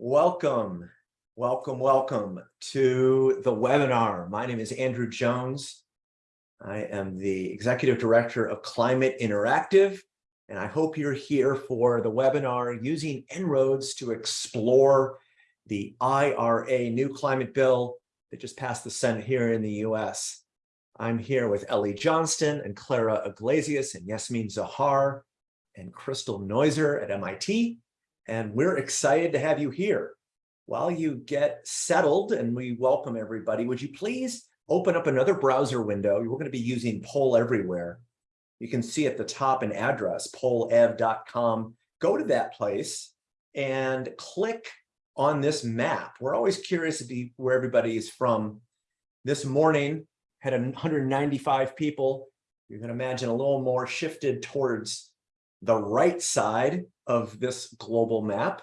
Welcome, welcome, welcome to the webinar. My name is Andrew Jones. I am the Executive Director of Climate Interactive, and I hope you're here for the webinar using En-ROADS to explore the IRA new climate bill that just passed the Senate here in the US. I'm here with Ellie Johnston and Clara Iglesias and Yasmin Zahar and Crystal Neuser at MIT and we're excited to have you here. While you get settled and we welcome everybody, would you please open up another browser window? We're going to be using Poll Everywhere. You can see at the top an address, pollev.com. Go to that place and click on this map. We're always curious to be where everybody is from. This morning had 195 people. You can imagine a little more shifted towards the right side of this global map.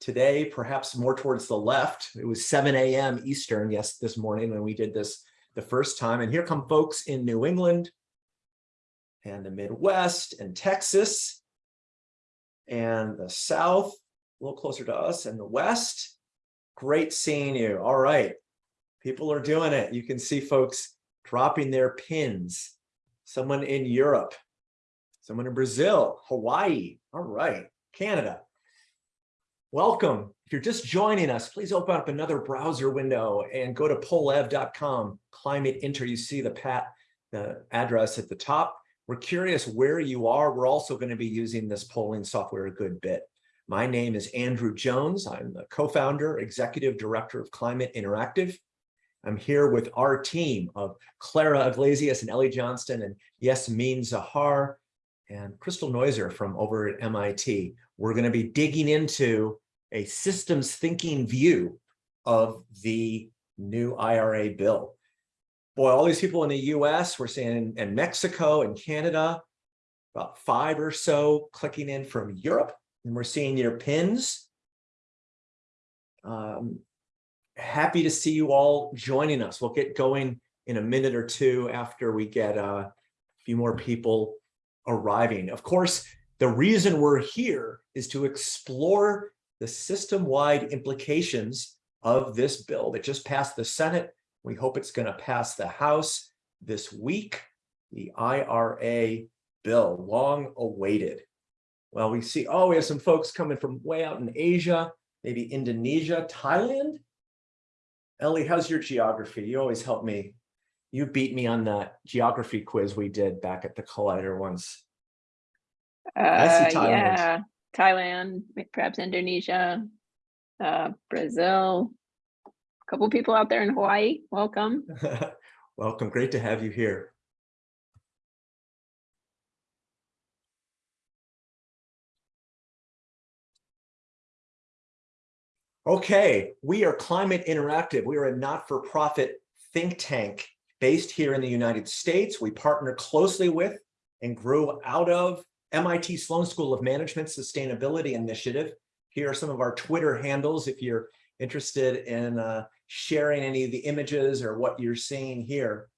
Today, perhaps more towards the left, it was 7 a.m. Eastern, yes, this morning when we did this the first time. And here come folks in New England and the Midwest and Texas and the South, a little closer to us, and the West. Great seeing you. All right, people are doing it. You can see folks dropping their pins. Someone in Europe, someone in Brazil, Hawaii. All right. Canada. Welcome. If you're just joining us, please open up another browser window and go to pollev.com, climate inter. You see the pat the address at the top. We're curious where you are. We're also going to be using this polling software a good bit. My name is Andrew Jones. I'm the co-founder, executive director of Climate Interactive. I'm here with our team of Clara Iglesias and Ellie Johnston and Yasmin Zahar and Crystal Noiser from over at MIT. We're going to be digging into a systems thinking view of the new IRA bill. Boy, all these people in the US, we're seeing in Mexico and Canada, about five or so clicking in from Europe, and we're seeing your pins. Um, happy to see you all joining us. We'll get going in a minute or two after we get uh, a few more people arriving. Of course, the reason we're here is to explore the system-wide implications of this bill that just passed the Senate. We hope it's going to pass the House this week, the IRA bill, long awaited. Well, we see, oh, we have some folks coming from way out in Asia, maybe Indonesia, Thailand. Ellie, how's your geography? You always help me you beat me on the geography quiz we did back at the Collider once. Uh, Thailand. Yeah, Thailand, perhaps Indonesia, uh, Brazil, a couple people out there in Hawaii. Welcome. Welcome. Great to have you here. Okay, we are Climate Interactive. We are a not-for-profit think tank based here in the United States. We partner closely with and grew out of MIT Sloan School of Management Sustainability Initiative. Here are some of our Twitter handles if you're interested in uh, sharing any of the images or what you're seeing here.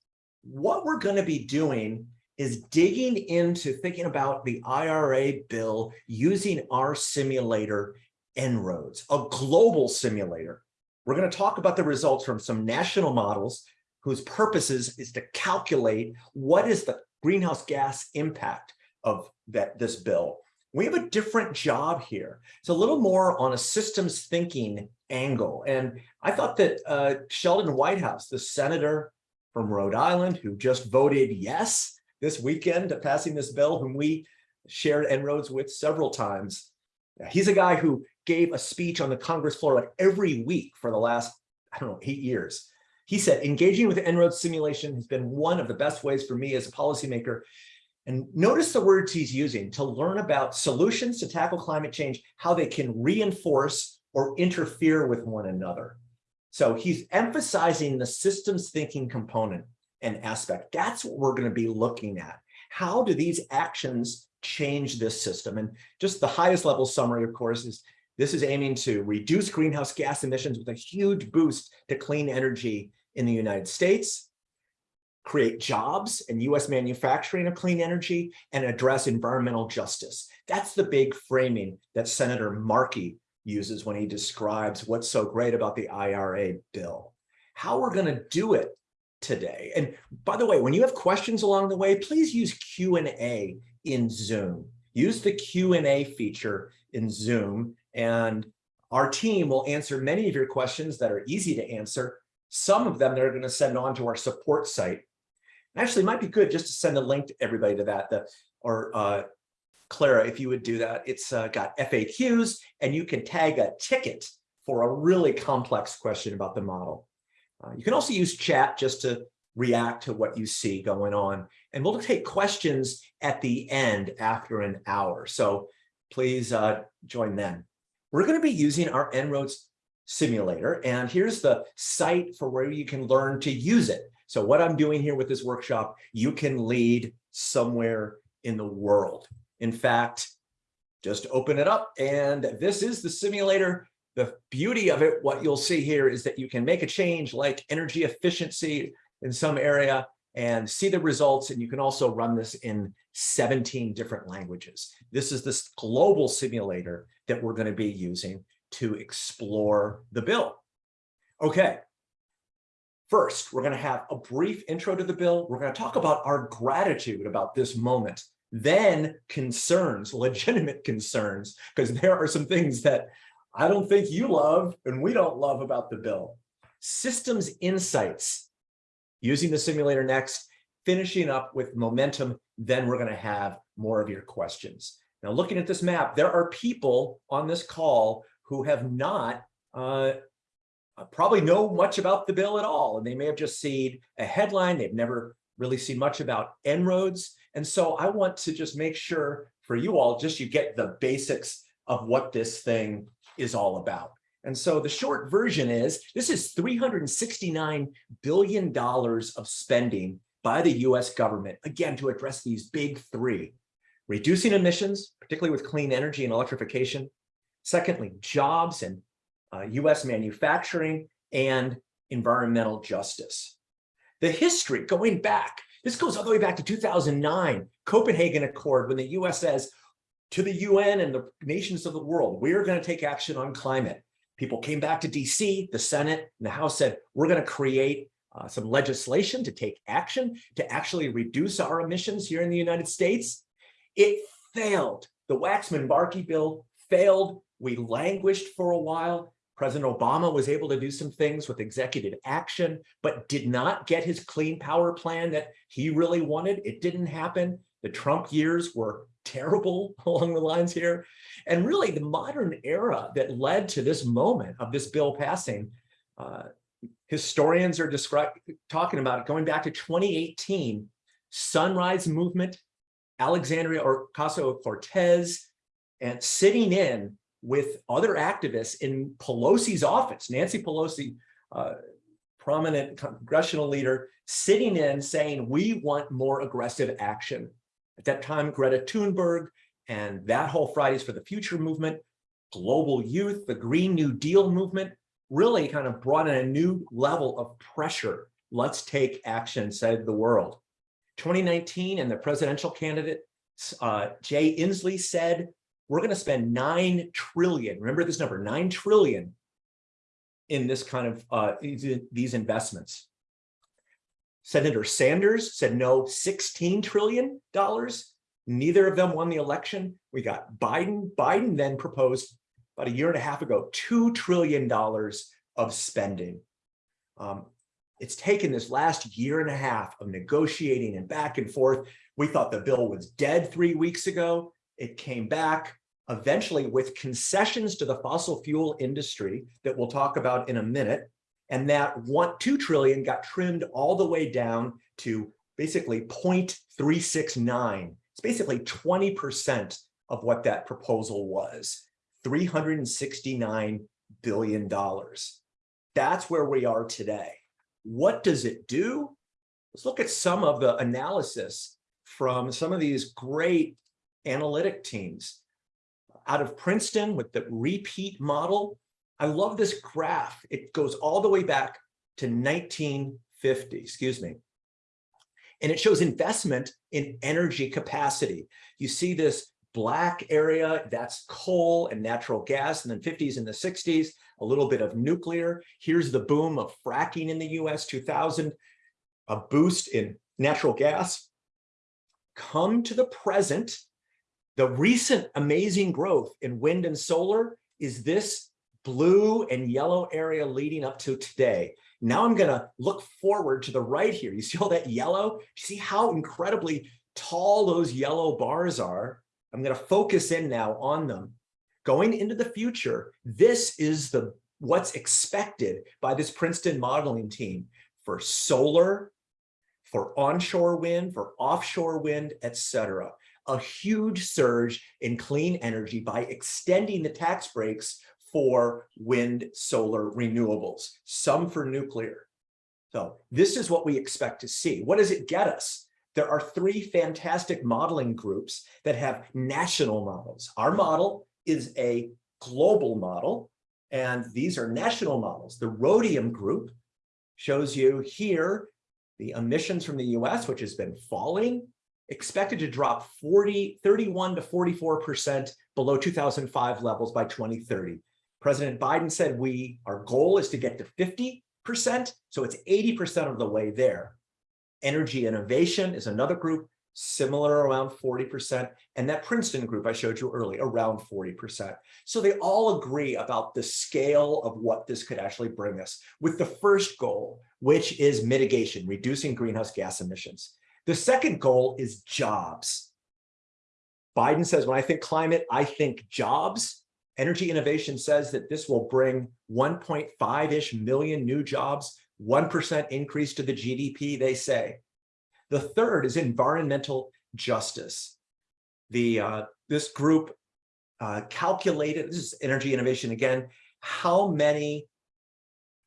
What we're going to be doing is digging into thinking about the IRA bill using our simulator En-ROADS, a global simulator. We're going to talk about the results from some national models whose purposes is to calculate what is the greenhouse gas impact of that this bill. We have a different job here. It's a little more on a systems thinking angle. And I thought that uh, Sheldon Whitehouse, the senator from Rhode Island, who just voted yes this weekend to passing this bill, whom we shared En-ROADS with several times. He's a guy who gave a speech on the Congress floor like every week for the last, I don't know, eight years. He said, engaging with En-ROADS simulation has been one of the best ways for me as a policymaker. And notice the words he's using to learn about solutions to tackle climate change, how they can reinforce or interfere with one another. So he's emphasizing the systems thinking component and aspect. That's what we're going to be looking at. How do these actions change this system? And just the highest level summary, of course, is this is aiming to reduce greenhouse gas emissions with a huge boost to clean energy in the United States, create jobs and US manufacturing of clean energy, and address environmental justice. That's the big framing that Senator Markey uses when he describes what's so great about the IRA bill. How we're going to do it today. And by the way, when you have questions along the way, please use Q&A in Zoom. Use the Q&A feature in Zoom and our team will answer many of your questions that are easy to answer. Some of them they're going to send on to our support site. Actually, it might be good just to send a link to everybody to that. The, or uh, Clara, if you would do that, it's uh, got FAQs and you can tag a ticket for a really complex question about the model. Uh, you can also use chat just to react to what you see going on. And we'll take questions at the end after an hour. So please uh, join then. We're going to be using our En-ROADS simulator. And here's the site for where you can learn to use it. So what I'm doing here with this workshop, you can lead somewhere in the world. In fact, just open it up and this is the simulator. The beauty of it, what you'll see here is that you can make a change like energy efficiency in some area and see the results. And you can also run this in 17 different languages. This is this global simulator that we're going to be using to explore the bill. Okay. First, we're going to have a brief intro to the bill. We're going to talk about our gratitude about this moment then concerns, legitimate concerns, because there are some things that I don't think you love and we don't love about the bill. Systems insights, using the simulator next, finishing up with momentum, then we're going to have more of your questions. Now, looking at this map, there are people on this call who have not uh, probably know much about the bill at all, and they may have just seen a headline. They've never really seen much about En-ROADS. And so I want to just make sure for you all, just you get the basics of what this thing is all about. And so the short version is, this is $369 billion of spending by the US government, again, to address these big three, reducing emissions, particularly with clean energy and electrification. Secondly, jobs and uh, US manufacturing and environmental justice. The history going back this goes all the way back to 2009, Copenhagen Accord, when the US says to the UN and the nations of the world, we're going to take action on climate. People came back to DC, the Senate and the House said, we're going to create uh, some legislation to take action to actually reduce our emissions here in the United States. It failed. The Waxman-Markey bill failed. We languished for a while. President Obama was able to do some things with executive action, but did not get his clean power plan that he really wanted. It didn't happen. The Trump years were terrible along the lines here. And really the modern era that led to this moment of this bill passing, uh, historians are talking about it going back to 2018, Sunrise Movement, Alexandria Ocasio-Cortez, and sitting in with other activists in Pelosi's office, Nancy Pelosi, uh, prominent congressional leader, sitting in saying, we want more aggressive action. At that time, Greta Thunberg and that whole Fridays for the Future movement, global youth, the Green New Deal movement, really kind of brought in a new level of pressure. Let's take action, said the world. 2019 and the presidential candidate, uh, Jay Inslee said, we're going to spend 9 trillion, remember this number, 9 trillion in this kind of uh, these investments. Senator Sanders said no, 16 trillion dollars. Neither of them won the election. We got Biden. Biden then proposed about a year and a half ago, $2 trillion of spending. Um, it's taken this last year and a half of negotiating and back and forth. We thought the bill was dead three weeks ago. It came back eventually with concessions to the fossil fuel industry that we'll talk about in a minute. And that one, 2 trillion got trimmed all the way down to basically 0.369. It's basically 20% of what that proposal was, $369 billion. That's where we are today. What does it do? Let's look at some of the analysis from some of these great analytic teams. Out of Princeton with the REPEAT model, I love this graph. It goes all the way back to 1950, excuse me. And it shows investment in energy capacity. You see this black area, that's coal and natural gas, and then 50s and the 60s, a little bit of nuclear. Here's the boom of fracking in the US 2000, a boost in natural gas. Come to the present, the recent amazing growth in wind and solar is this blue and yellow area leading up to today. Now I'm going to look forward to the right here. You see all that yellow? You See how incredibly tall those yellow bars are? I'm going to focus in now on them. Going into the future, this is the what's expected by this Princeton modeling team for solar, for onshore wind, for offshore wind, etc. A huge surge in clean energy by extending the tax breaks for wind, solar, renewables, some for nuclear. So this is what we expect to see. What does it get us? There are three fantastic modeling groups that have national models. Our model is a global model, and these are national models. The Rhodium group shows you here the emissions from the US, which has been falling, expected to drop 40, 31 to 44% below 2005 levels by 2030. President Biden said we our goal is to get to 50%, so it's 80% of the way there. Energy innovation is another group, similar around 40%, and that Princeton group I showed you earlier, around 40%. So they all agree about the scale of what this could actually bring us with the first goal, which is mitigation, reducing greenhouse gas emissions. The second goal is jobs. Biden says, when I think climate, I think jobs. Energy innovation says that this will bring 1.5-ish million new jobs, 1% increase to the GDP, they say. The third is environmental justice. The uh, This group uh, calculated, this is energy innovation again, how many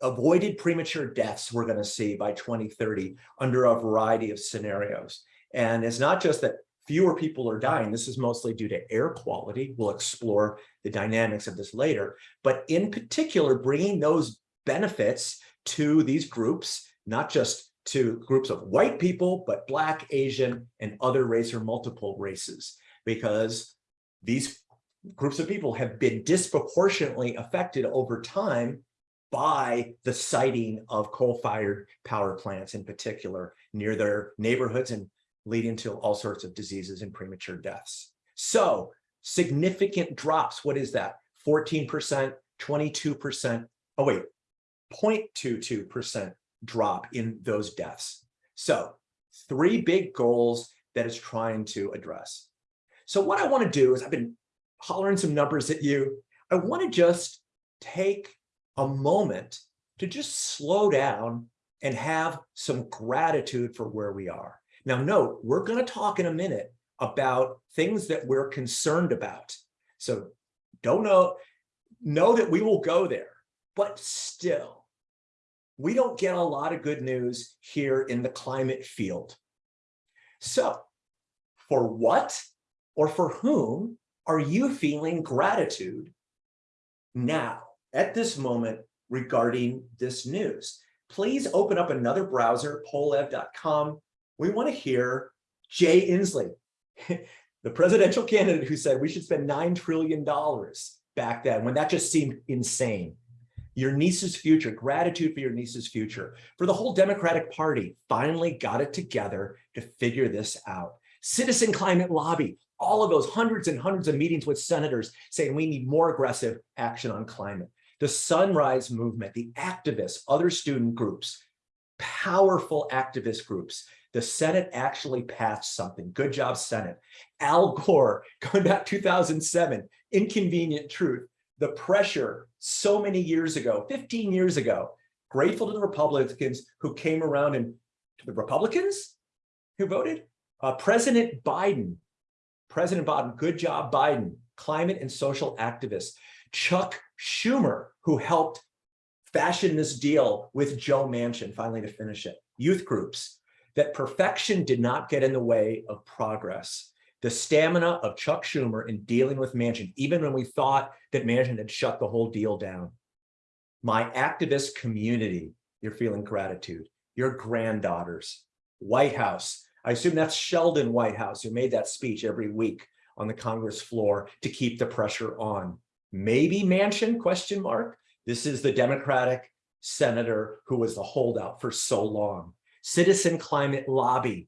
avoided premature deaths we're going to see by 2030 under a variety of scenarios. And it's not just that fewer people are dying. This is mostly due to air quality. We'll explore the dynamics of this later. But in particular, bringing those benefits to these groups, not just to groups of white people, but Black, Asian, and other race or multiple races, because these groups of people have been disproportionately affected over time by the siting of coal-fired power plants in particular near their neighborhoods and leading to all sorts of diseases and premature deaths. So significant drops, what is that? 14%, 22%, oh wait, 0.22% drop in those deaths. So three big goals that it's trying to address. So what I want to do is I've been hollering some numbers at you. I want to just take a moment to just slow down and have some gratitude for where we are. Now note, we're going to talk in a minute about things that we're concerned about. So don't know, know that we will go there, but still, we don't get a lot of good news here in the climate field. So for what or for whom are you feeling gratitude now? at this moment regarding this news. Please open up another browser, pollev.com. We want to hear Jay Inslee, the presidential candidate who said we should spend $9 trillion back then when that just seemed insane. Your niece's future, gratitude for your niece's future. For the whole Democratic Party, finally got it together to figure this out. Citizen Climate Lobby, all of those hundreds and hundreds of meetings with senators saying we need more aggressive action on climate the Sunrise Movement, the activists, other student groups, powerful activist groups. The Senate actually passed something. Good job, Senate. Al Gore, going back 2007, Inconvenient Truth, the pressure so many years ago, 15 years ago, grateful to the Republicans who came around and to the Republicans who voted, uh, President Biden, President Biden, good job, Biden, climate and social activists. Chuck Schumer, who helped fashion this deal with Joe Manchin, finally to finish it, youth groups, that perfection did not get in the way of progress. The stamina of Chuck Schumer in dealing with Manchin, even when we thought that Manchin had shut the whole deal down. My activist community, you're feeling gratitude. Your granddaughters, White House. I assume that's Sheldon Whitehouse who made that speech every week on the Congress floor to keep the pressure on. Maybe Manchin, question mark. This is the Democratic senator who was the holdout for so long. Citizen Climate Lobby.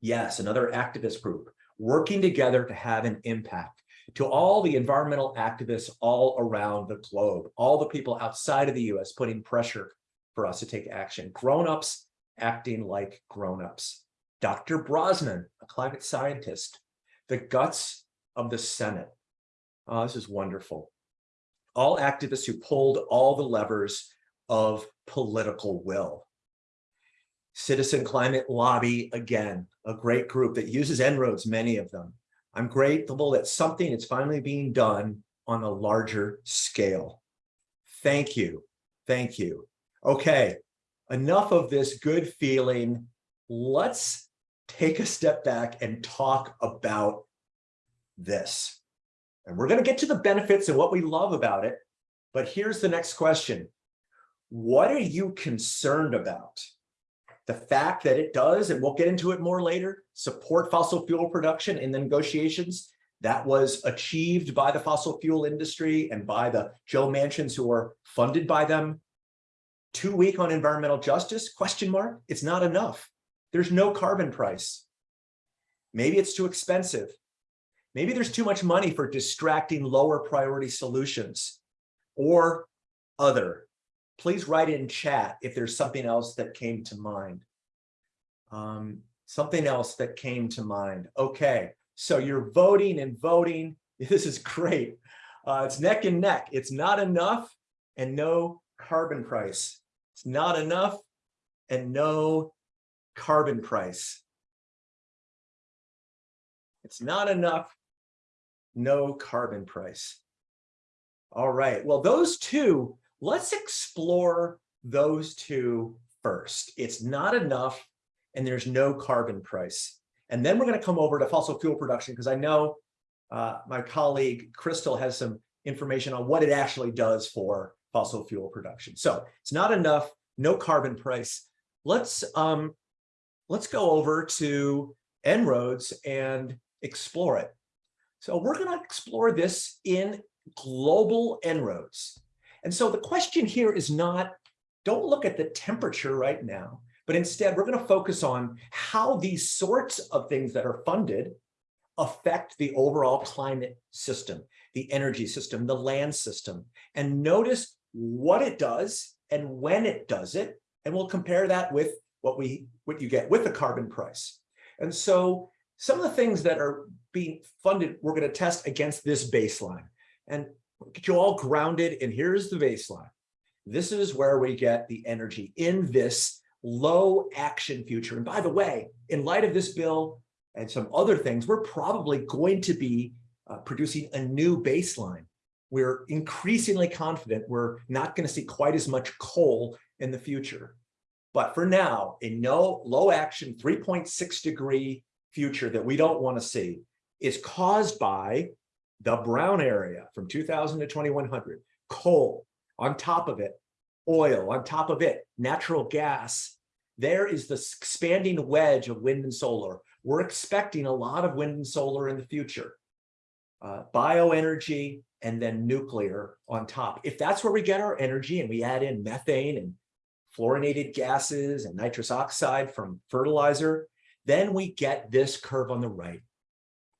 Yes, another activist group working together to have an impact to all the environmental activists all around the globe, all the people outside of the US putting pressure for us to take action. Grown-ups acting like grown-ups. Dr. Brosnan, a climate scientist, the guts of the Senate. Oh, this is wonderful. All activists who pulled all the levers of political will. Citizen Climate Lobby, again, a great group that uses En-ROADS, many of them. I'm grateful that something is finally being done on a larger scale. Thank you. Thank you. Okay, enough of this good feeling. Let's take a step back and talk about this. And we're going to get to the benefits and what we love about it. But here's the next question. What are you concerned about? The fact that it does, and we'll get into it more later, support fossil fuel production in the negotiations that was achieved by the fossil fuel industry and by the Joe Manchins who are funded by them. Too weak on environmental justice, question mark, it's not enough. There's no carbon price. Maybe it's too expensive. Maybe there's too much money for distracting lower priority solutions or other. Please write in chat if there's something else that came to mind. Um, something else that came to mind. Okay, so you're voting and voting. This is great. Uh, it's neck and neck. It's not enough and no carbon price. It's not enough and no carbon price. It's not enough, no carbon price. All right, well, those two, let's explore those two first. It's not enough and there's no carbon price. And then we're going to come over to fossil fuel production because I know uh, my colleague Crystal has some information on what it actually does for fossil fuel production. So it's not enough, no carbon price. Let's um, let's go over to En-ROADS and explore it. So we're going to explore this in global En-ROADS. And so the question here is not, don't look at the temperature right now, but instead we're going to focus on how these sorts of things that are funded affect the overall climate system, the energy system, the land system, and notice what it does and when it does it. And we'll compare that with what we what you get with the carbon price. And so some of the things that are being funded, we're going to test against this baseline and get you all grounded. And here's the baseline. This is where we get the energy in this low action future. And by the way, in light of this bill and some other things, we're probably going to be uh, producing a new baseline. We're increasingly confident we're not going to see quite as much coal in the future. But for now, a no low action 3.6 degree future that we don't want to see is caused by the brown area from 2000 to 2100, coal on top of it, oil on top of it, natural gas. There is this expanding wedge of wind and solar. We're expecting a lot of wind and solar in the future. Uh, bioenergy and then nuclear on top. If that's where we get our energy and we add in methane and fluorinated gases and nitrous oxide from fertilizer, then we get this curve on the right.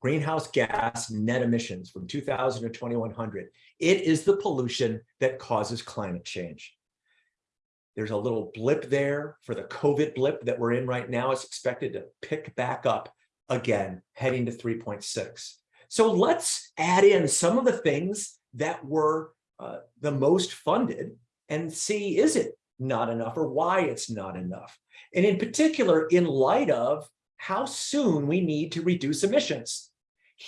Greenhouse gas net emissions from 2000 to 2100. It is the pollution that causes climate change. There's a little blip there for the COVID blip that we're in right now. It's expected to pick back up again, heading to 3.6. So let's add in some of the things that were uh, the most funded and see, is it not enough or why it's not enough? And in particular, in light of how soon we need to reduce emissions.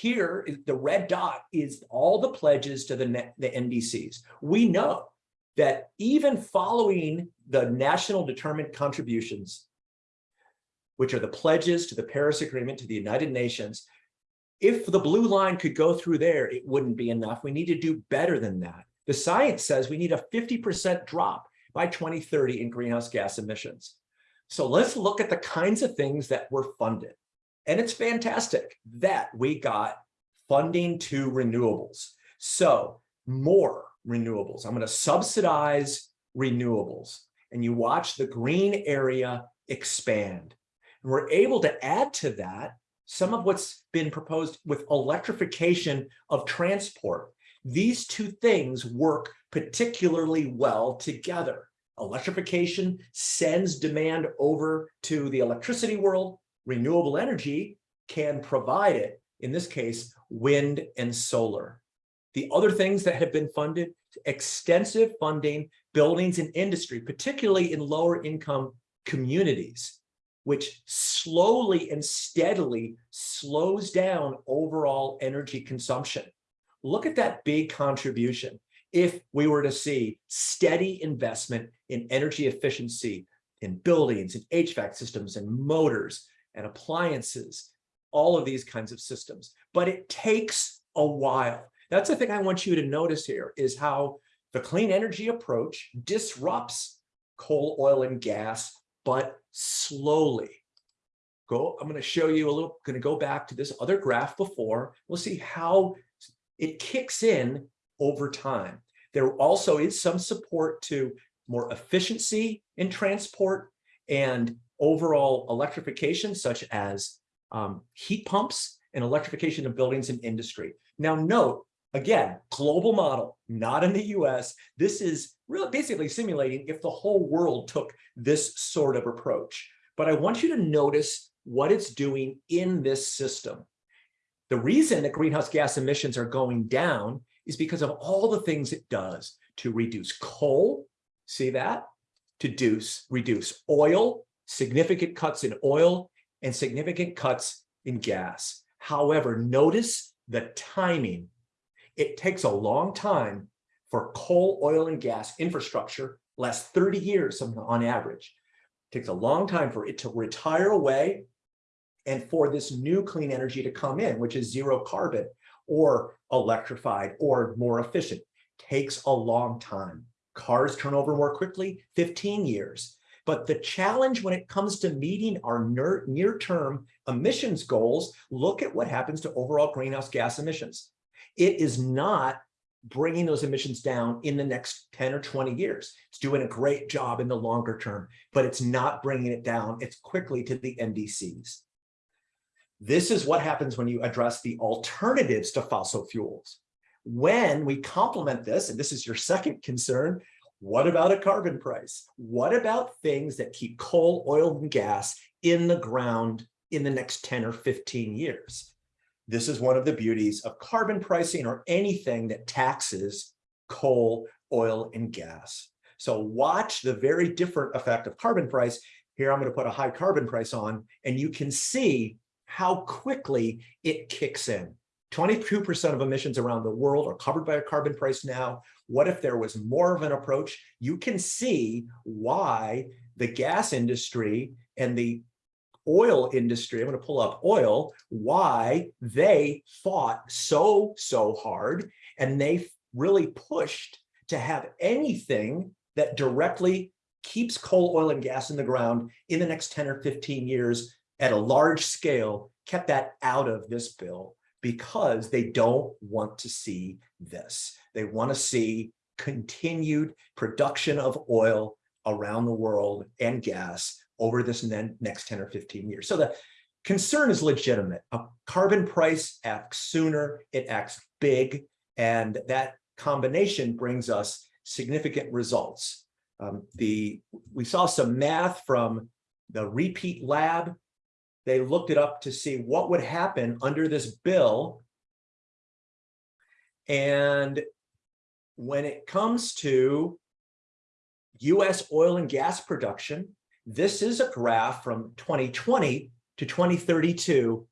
Here, the red dot is all the pledges to the, the NDCs. We know that even following the national determined contributions, which are the pledges to the Paris Agreement to the United Nations, if the blue line could go through there, it wouldn't be enough. We need to do better than that. The science says we need a 50% drop by 2030 in greenhouse gas emissions. So let's look at the kinds of things that were funded. And it's fantastic that we got funding to renewables. So more renewables. I'm going to subsidize renewables. And you watch the green area expand. And we're able to add to that some of what's been proposed with electrification of transport. These two things work particularly well together. Electrification sends demand over to the electricity world. Renewable energy can provide it, in this case, wind and solar. The other things that have been funded, extensive funding, buildings and industry, particularly in lower income communities, which slowly and steadily slows down overall energy consumption. Look at that big contribution. If we were to see steady investment in energy efficiency in buildings and HVAC systems and motors and appliances, all of these kinds of systems, but it takes a while. That's the thing I want you to notice here is how the clean energy approach disrupts coal, oil, and gas, but slowly. Go, I'm going to show you a little, going to go back to this other graph before. We'll see how it kicks in over time. There also is some support to more efficiency in transport and overall electrification, such as um, heat pumps and electrification of buildings and industry. Now note, again, global model, not in the US. This is really basically simulating if the whole world took this sort of approach. But I want you to notice what it's doing in this system. The reason that greenhouse gas emissions are going down is because of all the things it does to reduce coal, see that? To reduce, reduce oil, significant cuts in oil, and significant cuts in gas. However, notice the timing. It takes a long time for coal, oil, and gas infrastructure, last 30 years on average. It takes a long time for it to retire away and for this new clean energy to come in, which is zero carbon or electrified or more efficient. Takes a long time. Cars turn over more quickly, 15 years. But the challenge when it comes to meeting our near-term emissions goals, look at what happens to overall greenhouse gas emissions. It is not bringing those emissions down in the next 10 or 20 years. It's doing a great job in the longer term, but it's not bringing it down. It's quickly to the NDCs. This is what happens when you address the alternatives to fossil fuels. When we complement this, and this is your second concern, what about a carbon price? What about things that keep coal, oil, and gas in the ground in the next 10 or 15 years? This is one of the beauties of carbon pricing or anything that taxes coal, oil, and gas. So watch the very different effect of carbon price. Here, I'm going to put a high carbon price on, and you can see how quickly it kicks in. 22% of emissions around the world are covered by a carbon price now. What if there was more of an approach? You can see why the gas industry and the oil industry, I'm going to pull up oil, why they fought so, so hard and they really pushed to have anything that directly keeps coal, oil, and gas in the ground in the next 10 or 15 years at a large scale, kept that out of this bill because they don't want to see this. They want to see continued production of oil around the world and gas over this next 10 or 15 years. So the concern is legitimate. A carbon price acts sooner, it acts big, and that combination brings us significant results. Um, the We saw some math from the REPEAT lab they looked it up to see what would happen under this bill. And when it comes to US oil and gas production, this is a graph from 2020 to 2032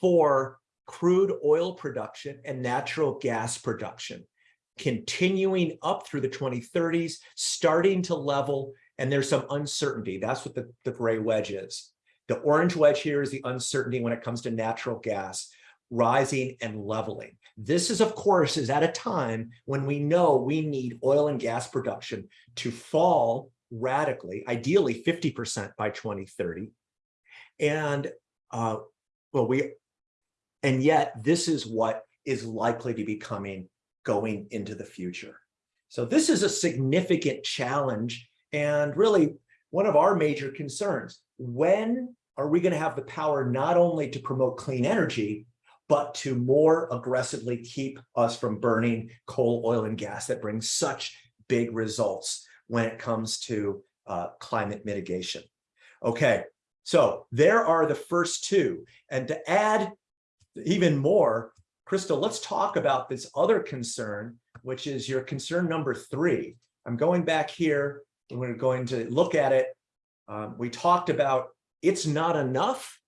for crude oil production and natural gas production, continuing up through the 2030s, starting to level, and there's some uncertainty. That's what the, the gray wedge is. The orange wedge here is the uncertainty when it comes to natural gas rising and leveling. This is, of course, is at a time when we know we need oil and gas production to fall radically, ideally 50% by 2030. And uh, well, we, and yet this is what is likely to be coming going into the future. So this is a significant challenge and really one of our major concerns. When are we going to have the power not only to promote clean energy, but to more aggressively keep us from burning coal, oil, and gas that brings such big results when it comes to uh, climate mitigation. Okay, so there are the first two. And to add even more, Crystal, let's talk about this other concern, which is your concern number three. I'm going back here and we're going to look at it. Um, we talked about it's not enough,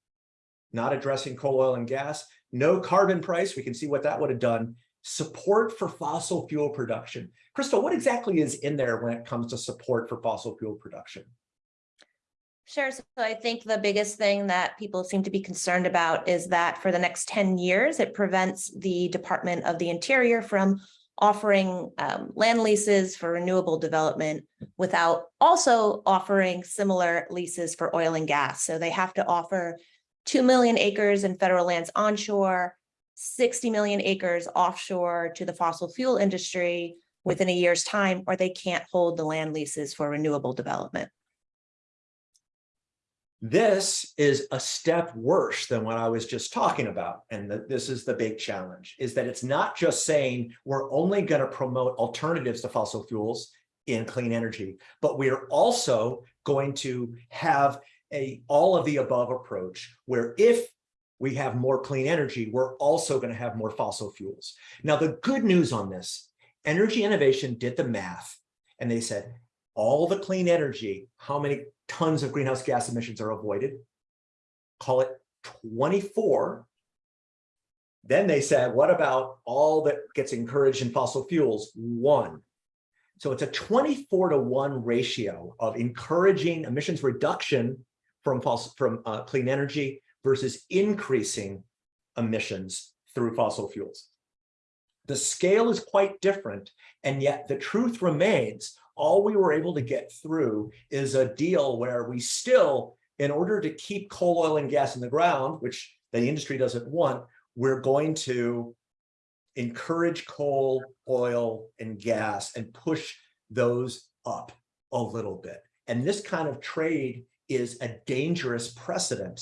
not addressing coal, oil, and gas, no carbon price. We can see what that would have done. Support for fossil fuel production. Crystal, what exactly is in there when it comes to support for fossil fuel production? Sure. So I think the biggest thing that people seem to be concerned about is that for the next 10 years, it prevents the Department of the Interior from offering um, land leases for renewable development without also offering similar leases for oil and gas. So they have to offer 2 million acres in federal lands onshore, 60 million acres offshore to the fossil fuel industry within a year's time, or they can't hold the land leases for renewable development. This is a step worse than what I was just talking about. And that this is the big challenge is that it's not just saying we're only going to promote alternatives to fossil fuels in clean energy, but we are also going to have a all of the above approach where if we have more clean energy, we're also going to have more fossil fuels. Now, the good news on this, Energy Innovation did the math and they said all the clean energy, how many tons of greenhouse gas emissions are avoided, call it 24. Then they said, what about all that gets encouraged in fossil fuels? One. So it's a 24 to one ratio of encouraging emissions reduction from fossil, from uh, clean energy versus increasing emissions through fossil fuels. The scale is quite different, and yet the truth remains all we were able to get through is a deal where we still, in order to keep coal, oil, and gas in the ground, which the industry doesn't want, we're going to encourage coal, oil, and gas and push those up a little bit. And this kind of trade is a dangerous precedent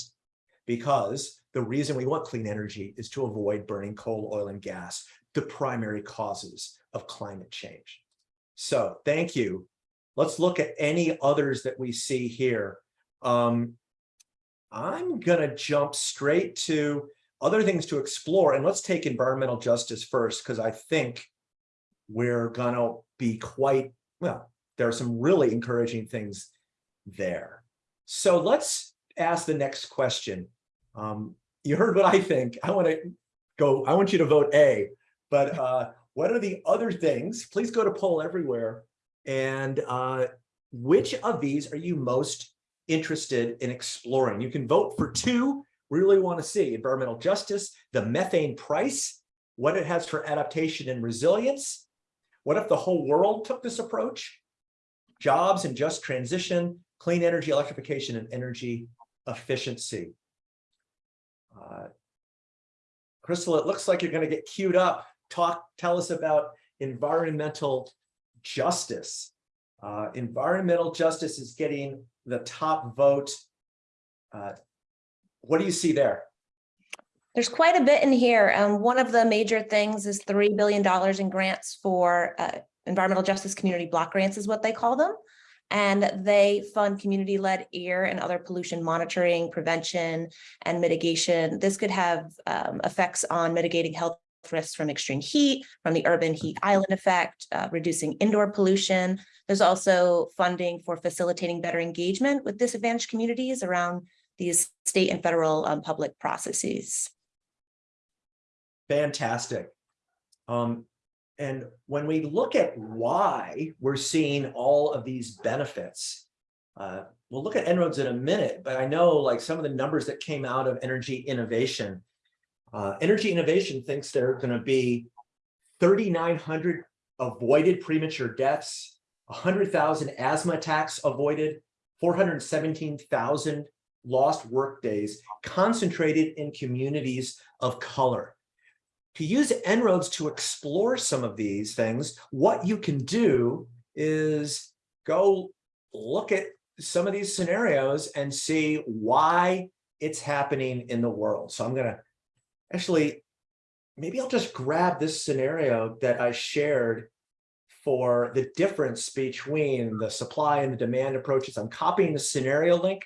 because the reason we want clean energy is to avoid burning coal, oil, and gas, the primary causes of climate change. So thank you. Let's look at any others that we see here. Um, I'm going to jump straight to other things to explore. And let's take environmental justice first, because I think we're going to be quite, well, there are some really encouraging things there. So let's ask the next question. Um, you heard what I think. I want to go, I want you to vote A, but uh, what are the other things? Please go to poll everywhere. And uh, which of these are you most interested in exploring? You can vote for two. We Really want to see environmental justice, the methane price, what it has for adaptation and resilience. What if the whole world took this approach? Jobs and just transition, clean energy, electrification, and energy efficiency. Uh, Crystal, it looks like you're going to get queued up talk, tell us about environmental justice. Uh, environmental justice is getting the top vote. Uh, what do you see there? There's quite a bit in here. Um, one of the major things is $3 billion in grants for uh, environmental justice community block grants is what they call them. And they fund community-led air and other pollution monitoring, prevention, and mitigation. This could have um, effects on mitigating health risks from extreme heat, from the urban heat island effect, uh, reducing indoor pollution. There's also funding for facilitating better engagement with disadvantaged communities around these state and federal um, public processes. Fantastic. Um, and when we look at why we're seeing all of these benefits, uh, we'll look at En-ROADS in a minute, but I know like some of the numbers that came out of energy innovation uh, Energy Innovation thinks there are going to be 3,900 avoided premature deaths, 100,000 asthma attacks avoided, 417,000 lost work days concentrated in communities of color. to use En-ROADS to explore some of these things, what you can do is go look at some of these scenarios and see why it's happening in the world. So I'm gonna actually, maybe I'll just grab this scenario that I shared for the difference between the supply and the demand approaches. I'm copying the scenario link.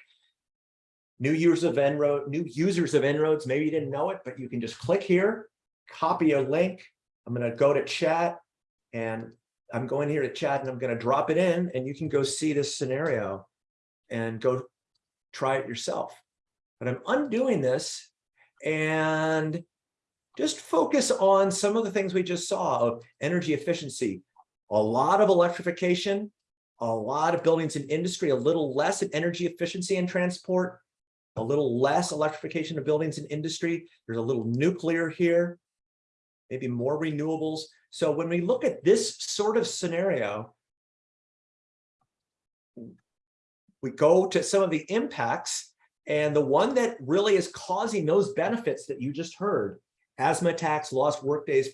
New users of En-ROAD, new users of En-ROADS, maybe you didn't know it, but you can just click here, copy a link. I'm gonna go to chat and I'm going here to chat and I'm gonna drop it in and you can go see this scenario and go try it yourself. But I'm undoing this and just focus on some of the things we just saw of energy efficiency, a lot of electrification, a lot of buildings and industry, a little less in energy efficiency and transport, a little less electrification of buildings and industry. There's a little nuclear here, maybe more renewables. So when we look at this sort of scenario, we go to some of the impacts and the one that really is causing those benefits that you just heard, asthma attacks, lost workdays,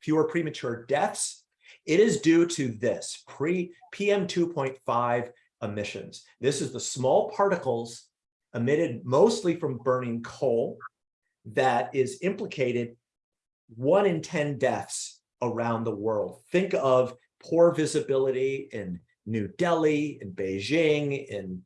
fewer premature deaths, it is due to this pre PM 2.5 emissions. This is the small particles emitted mostly from burning coal that is implicated one in 10 deaths around the world. Think of poor visibility in New Delhi, in Beijing, in,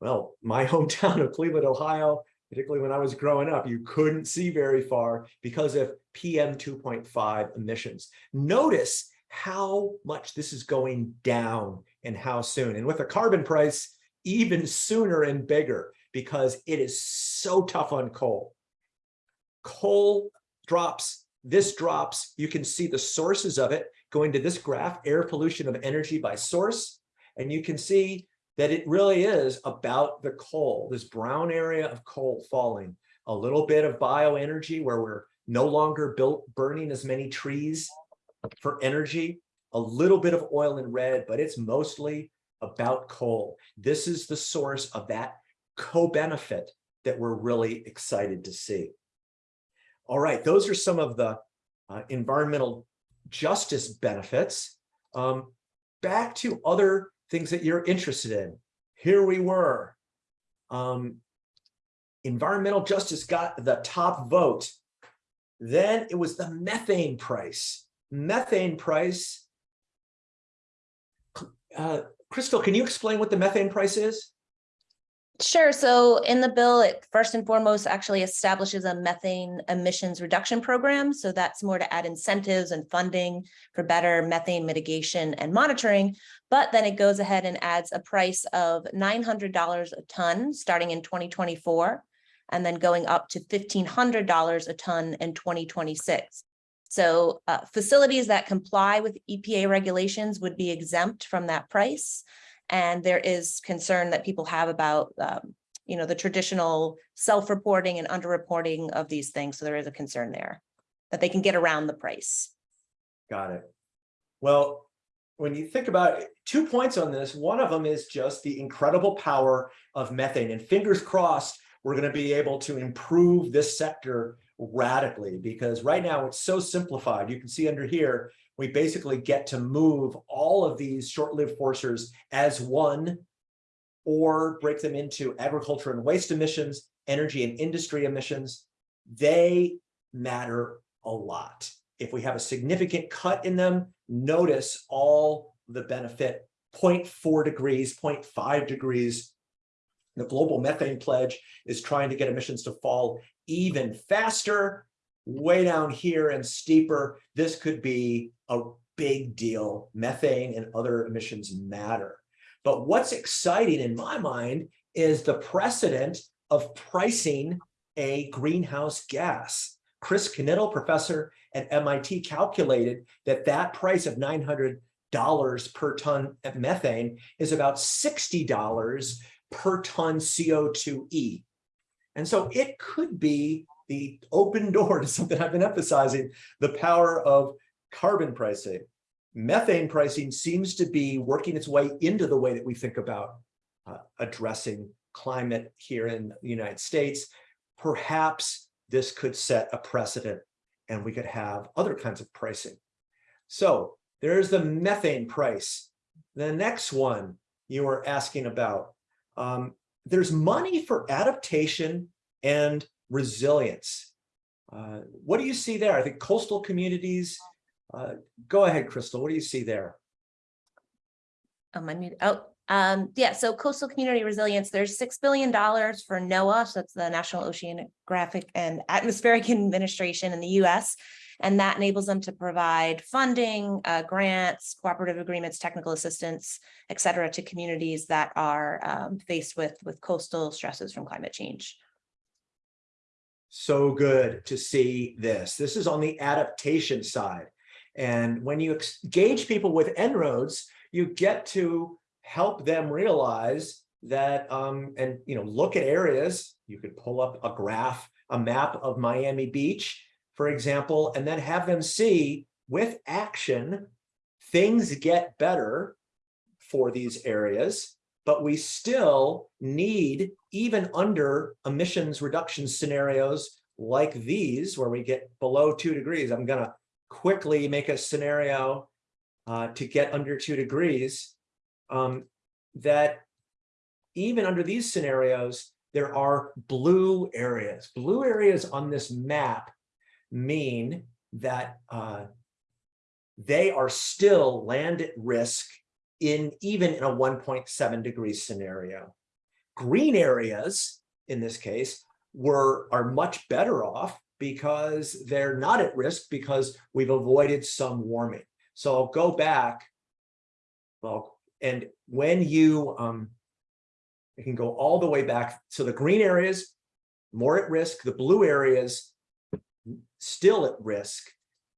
well, my hometown of Cleveland, Ohio, particularly when I was growing up, you couldn't see very far because of PM 2.5 emissions. Notice how much this is going down and how soon. And with a carbon price, even sooner and bigger because it is so tough on coal. Coal drops, this drops, you can see the sources of it going to this graph, air pollution of energy by source, and you can see that it really is about the coal, this brown area of coal falling, a little bit of bioenergy where we're no longer built burning as many trees for energy, a little bit of oil in red, but it's mostly about coal. This is the source of that co-benefit that we're really excited to see. All right, those are some of the uh, environmental justice benefits. Um, back to other things that you're interested in. Here we were. Um, environmental justice got the top vote. Then it was the methane price. Methane price. Uh, Crystal, can you explain what the methane price is? Sure. So in the bill, it first and foremost actually establishes a methane emissions reduction program. So that's more to add incentives and funding for better methane mitigation and monitoring. But then it goes ahead and adds a price of $900 a ton starting in 2024 and then going up to $1,500 a ton in 2026. So uh, facilities that comply with EPA regulations would be exempt from that price. And there is concern that people have about, um, you know, the traditional self-reporting and underreporting of these things. So there is a concern there that they can get around the price. Got it. Well, when you think about it, two points on this, one of them is just the incredible power of methane and fingers crossed, we're going to be able to improve this sector radically because right now it's so simplified. You can see under here, we basically get to move all of these short-lived forcers as one or break them into agriculture and waste emissions, energy and industry emissions. They matter a lot. If we have a significant cut in them, notice all the benefit 0.4 degrees, 0.5 degrees. The global methane pledge is trying to get emissions to fall even faster way down here and steeper, this could be a big deal. Methane and other emissions matter. But what's exciting in my mind is the precedent of pricing a greenhouse gas. Chris Knittel, professor at MIT, calculated that that price of $900 per ton of methane is about $60 per ton CO2e. And so it could be the open door to something I've been emphasizing, the power of carbon pricing. Methane pricing seems to be working its way into the way that we think about uh, addressing climate here in the United States. Perhaps this could set a precedent and we could have other kinds of pricing. So there's the methane price. The next one you were asking about. Um, there's money for adaptation and resilience. Uh, what do you see there? I think coastal communities. Uh, go ahead, Crystal. What do you see there? Oh, my mute, oh, um, yeah, so coastal community resilience, there's six billion dollars for NOAA, so that's the National Oceanographic and Atmospheric Administration in the US. And that enables them to provide funding, uh, grants, cooperative agreements, technical assistance, et cetera, to communities that are um, faced with, with coastal stresses from climate change. So good to see this. This is on the adaptation side. And when you engage people with En-ROADS, you get to help them realize that, um, and, you know, look at areas, you could pull up a graph, a map of Miami Beach, for example, and then have them see with action, things get better for these areas, but we still need, even under emissions reduction scenarios like these, where we get below two degrees, I'm gonna quickly make a scenario uh, to get under two degrees, um, that even under these scenarios, there are blue areas. Blue areas on this map mean that uh, they are still land at risk in even in a 1.7 degree scenario. Green areas, in this case, were are much better off because they're not at risk because we've avoided some warming. So I'll go back. Well, and when you, um, it can go all the way back. So the green areas, more at risk, the blue areas, still at risk.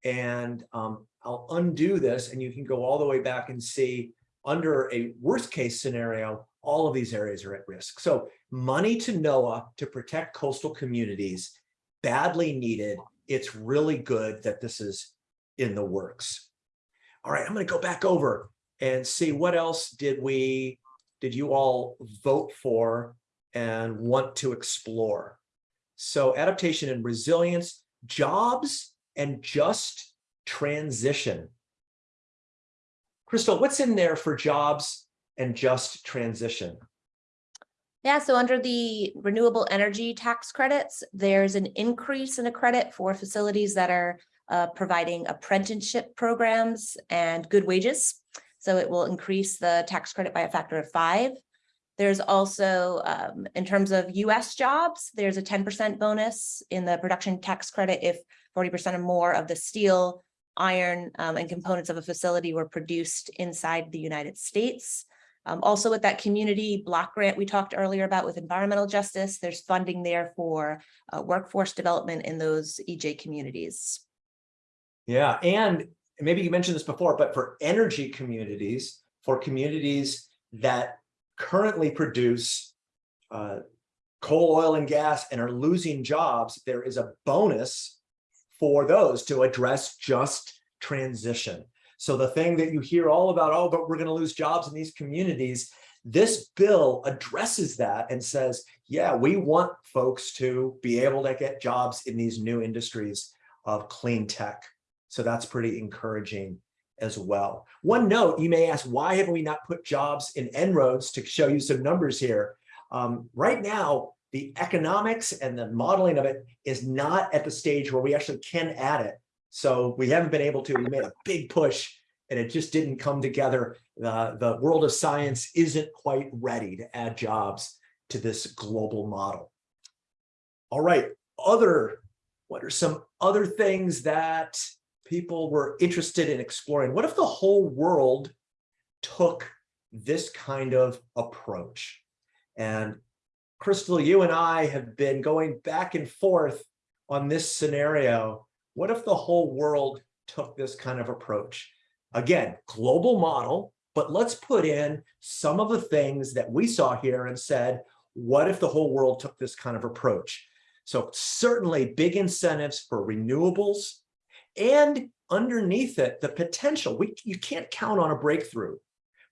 And um, I'll undo this and you can go all the way back and see under a worst case scenario, all of these areas are at risk. So money to NOAA to protect coastal communities, badly needed. It's really good that this is in the works. All right, I'm going to go back over and see what else did we, did you all vote for and want to explore? So adaptation and resilience, jobs and just transition. Crystal, what's in there for jobs and just transition? Yeah, so under the renewable energy tax credits, there's an increase in a credit for facilities that are uh, providing apprenticeship programs and good wages. So it will increase the tax credit by a factor of five. There's also, um, in terms of US jobs, there's a 10% bonus in the production tax credit if 40% or more of the steel, iron, um, and components of a facility were produced inside the United States. Um, also with that community block grant we talked earlier about with environmental justice, there's funding there for uh, workforce development in those EJ communities. Yeah, and maybe you mentioned this before, but for energy communities, for communities that currently produce uh, coal, oil, and gas and are losing jobs, there is a bonus for those to address just transition. So the thing that you hear all about, oh, but we're going to lose jobs in these communities, this bill addresses that and says, yeah, we want folks to be able to get jobs in these new industries of clean tech. So that's pretty encouraging as well. One note, you may ask, why have we not put jobs in En-ROADS to show you some numbers here? Um, right now, the economics and the modeling of it is not at the stage where we actually can add it. So we haven't been able to, we made a big push and it just didn't come together. The, the world of science isn't quite ready to add jobs to this global model. All right, other, what are some other things that people were interested in exploring. What if the whole world took this kind of approach? And Crystal, you and I have been going back and forth on this scenario. What if the whole world took this kind of approach? Again, global model, but let's put in some of the things that we saw here and said, what if the whole world took this kind of approach? So certainly big incentives for renewables, and underneath it, the potential, we, you can't count on a breakthrough.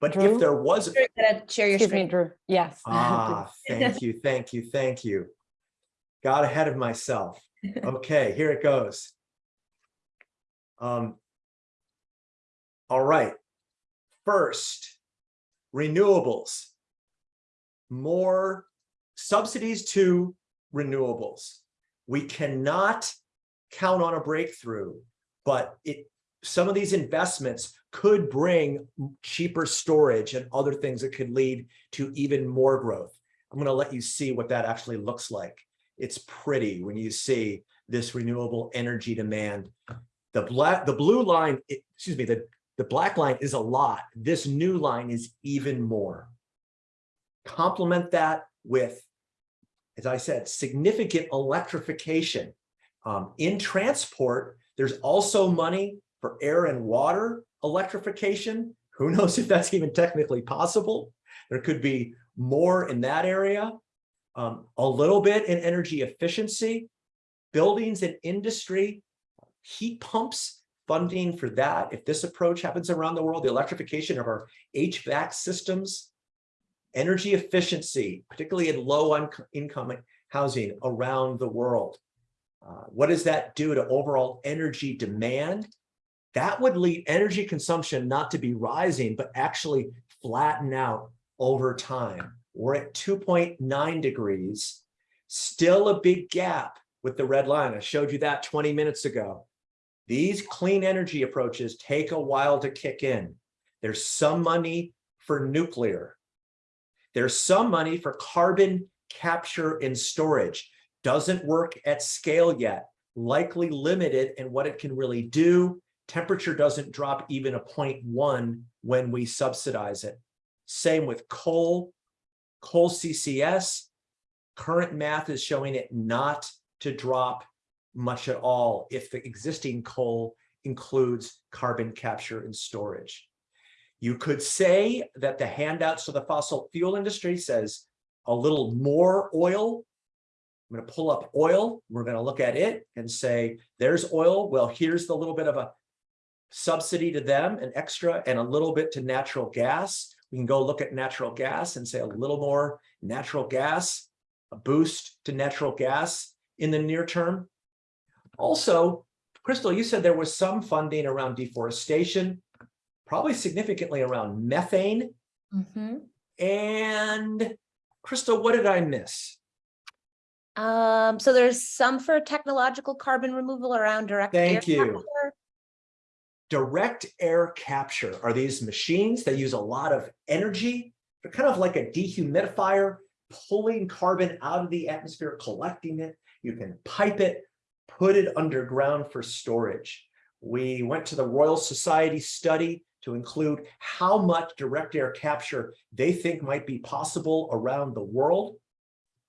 But if there was, You're gonna Share your Excuse me, screen. Drew. Yes. ah, thank you, thank you, thank you. Got ahead of myself. Okay, here it goes. Um, all right. First, renewables. More subsidies to renewables. We cannot count on a breakthrough, but it, some of these investments could bring cheaper storage and other things that could lead to even more growth. I'm going to let you see what that actually looks like. It's pretty when you see this renewable energy demand. The black, the blue line, excuse me, the, the black line is a lot. This new line is even more. Complement that with, as I said, significant electrification. Um, in transport, there's also money for air and water electrification. Who knows if that's even technically possible? There could be more in that area. Um, a little bit in energy efficiency, buildings and industry, heat pumps, funding for that. If this approach happens around the world, the electrification of our HVAC systems, energy efficiency, particularly in low income housing around the world. Uh, what does that do to overall energy demand? That would lead energy consumption not to be rising, but actually flatten out over time. We're at 2.9 degrees, still a big gap with the red line. I showed you that 20 minutes ago. These clean energy approaches take a while to kick in. There's some money for nuclear. There's some money for carbon capture and storage. Doesn't work at scale yet, likely limited in what it can really do. Temperature doesn't drop even a 0.1 when we subsidize it. Same with coal, coal CCS. Current math is showing it not to drop much at all if the existing coal includes carbon capture and storage. You could say that the handouts to the fossil fuel industry says a little more oil. I'm going to pull up oil. We're going to look at it and say, there's oil. Well, here's the little bit of a subsidy to them, an extra, and a little bit to natural gas. We can go look at natural gas and say a little more natural gas, a boost to natural gas in the near term. Also, Crystal, you said there was some funding around deforestation, probably significantly around methane. Mhm. And Crystal, what did I miss? Um, so there's some for technological carbon removal around direct. air Thank you. Direct air capture are these machines that use a lot of energy. They're kind of like a dehumidifier, pulling carbon out of the atmosphere, collecting it. You can pipe it, put it underground for storage. We went to the Royal Society study to include how much direct air capture they think might be possible around the world.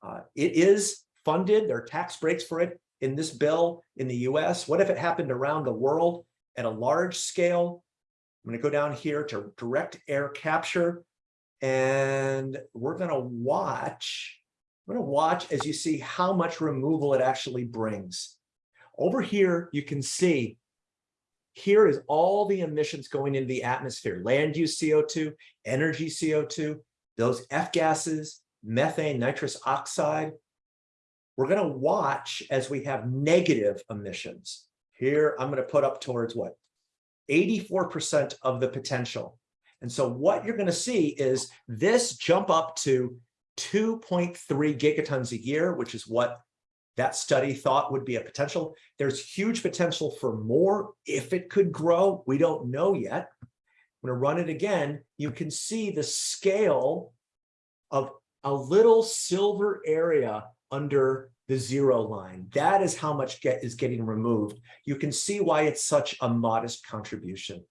Uh, it is funded, there are tax breaks for it in this bill in the US. What if it happened around the world at a large scale? I'm gonna go down here to direct air capture. And we're gonna watch, I'm gonna watch as you see how much removal it actually brings. Over here, you can see here is all the emissions going into the atmosphere, land use CO2, energy CO2, those F gases, methane, nitrous oxide. We're going to watch as we have negative emissions. Here, I'm going to put up towards what? 84% of the potential. And so what you're going to see is this jump up to 2.3 gigatons a year, which is what that study thought would be a potential. There's huge potential for more if it could grow. We don't know yet. I'm going to run it again. You can see the scale of a little silver area under the zero line. That is how much get is getting removed. You can see why it's such a modest contribution.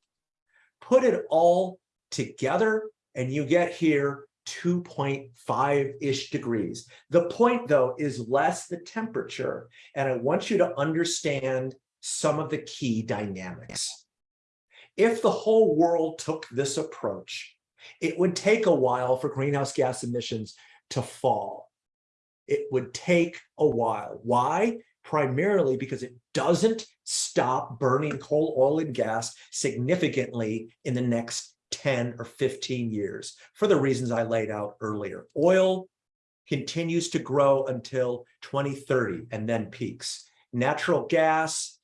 Put it all together and you get here 2.5-ish degrees. The point though is less the temperature. And I want you to understand some of the key dynamics. If the whole world took this approach, it would take a while for greenhouse gas emissions to fall. It would take a while. Why? Primarily because it doesn't stop burning coal, oil, and gas significantly in the next 10 or 15 years for the reasons I laid out earlier. Oil continues to grow until 2030 and then peaks. Natural gas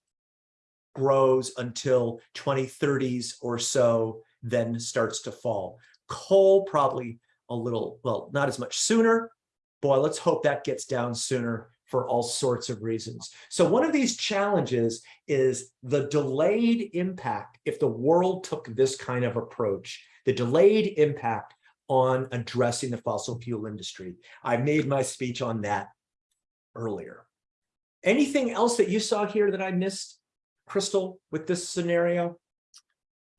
grows until 2030s or so, then starts to fall. Coal probably a little, well, not as much sooner. Boy, let's hope that gets down sooner for all sorts of reasons. So one of these challenges is the delayed impact if the world took this kind of approach, the delayed impact on addressing the fossil fuel industry. I made my speech on that earlier. Anything else that you saw here that I missed, Crystal, with this scenario?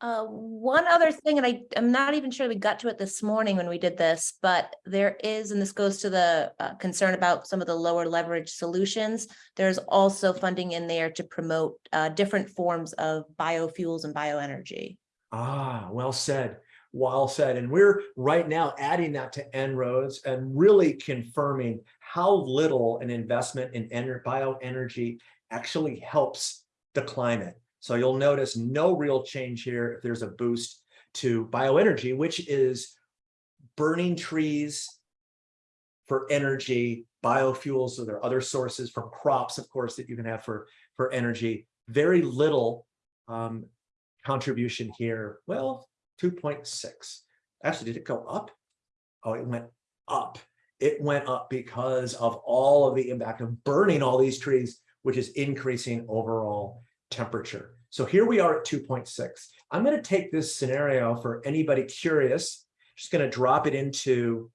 Uh, one other thing, and I, I'm not even sure we got to it this morning when we did this, but there is, and this goes to the uh, concern about some of the lower leverage solutions. There's also funding in there to promote uh, different forms of biofuels and bioenergy. Ah, well said. Well said. And we're right now adding that to En-ROADS and really confirming how little an investment in bioenergy actually helps the climate. So you'll notice no real change here if there's a boost to bioenergy, which is burning trees for energy, biofuels, so there are other sources from crops, of course, that you can have for, for energy. Very little um, contribution here. Well, 2.6. Actually, did it go up? Oh, it went up. It went up because of all of the impact of burning all these trees, which is increasing overall temperature. So here we are at 2.6. I'm going to take this scenario for anybody curious, just going to drop it into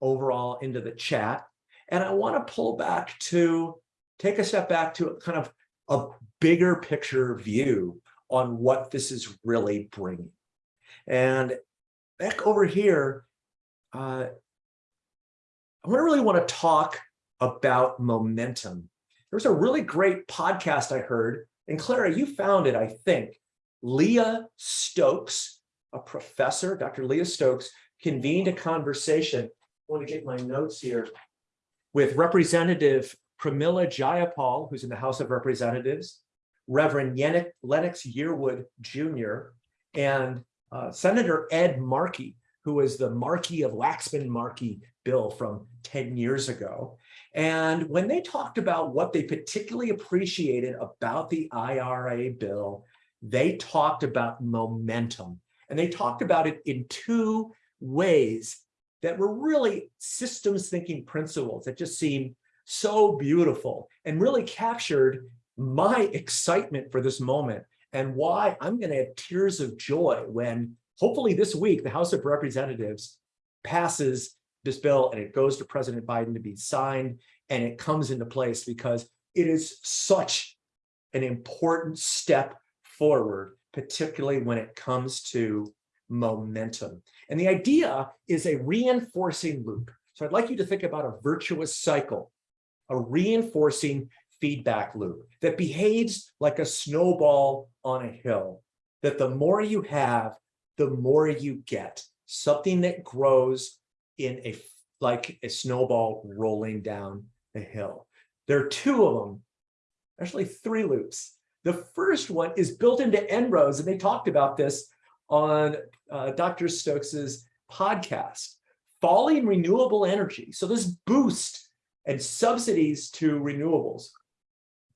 overall into the chat. And I want to pull back to take a step back to kind of a bigger picture view on what this is really bringing. And back over here, uh, I want to really want to talk about momentum. There's a really great podcast I heard, and Clara, you found it, I think. Leah Stokes, a professor, Dr. Leah Stokes, convened a conversation. I want to get my notes here with Representative Pramila Jayapal, who's in the House of Representatives, Reverend Lennox Yearwood Jr., and uh, Senator Ed Markey, who was the Markey of Waxman-Markey bill from 10 years ago. And when they talked about what they particularly appreciated about the IRA bill, they talked about momentum. And they talked about it in two ways that were really systems thinking principles that just seemed so beautiful and really captured my excitement for this moment and why I'm going to have tears of joy when hopefully this week the House of Representatives passes this bill and it goes to President Biden to be signed and it comes into place because it is such an important step forward, particularly when it comes to momentum. And the idea is a reinforcing loop. So I'd like you to think about a virtuous cycle, a reinforcing feedback loop that behaves like a snowball on a hill, that the more you have, the more you get, something that grows in a like a snowball rolling down a hill. There are two of them, actually three loops. The first one is built into En-ROADS, and they talked about this on uh, Dr. Stokes's podcast. Falling renewable energy. So this boost and subsidies to renewables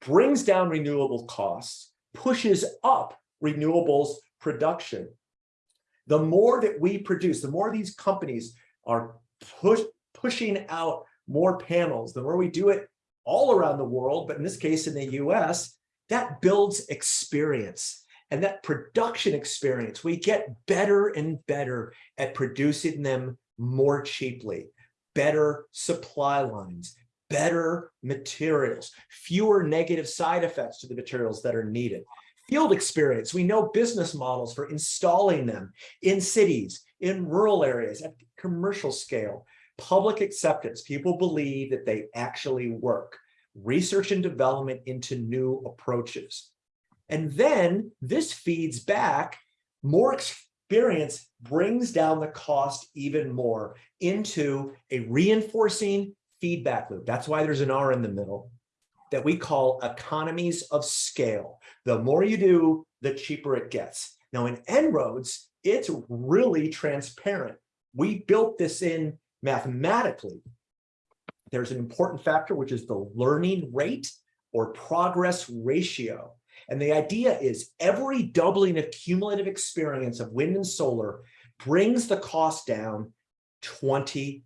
brings down renewable costs, pushes up renewables production. The more that we produce, the more these companies are push, pushing out more panels, the more we do it all around the world, but in this case in the US, that builds experience. And that production experience, we get better and better at producing them more cheaply, better supply lines, better materials, fewer negative side effects to the materials that are needed. Field experience, we know business models for installing them in cities, in rural areas, at commercial scale. Public acceptance, people believe that they actually work. Research and development into new approaches. And then this feeds back, more experience brings down the cost even more into a reinforcing feedback loop. That's why there's an R in the middle that we call economies of scale. The more you do, the cheaper it gets. Now in En-ROADS, it's really transparent. We built this in mathematically. There's an important factor, which is the learning rate or progress ratio. And the idea is every doubling of cumulative experience of wind and solar brings the cost down 20%.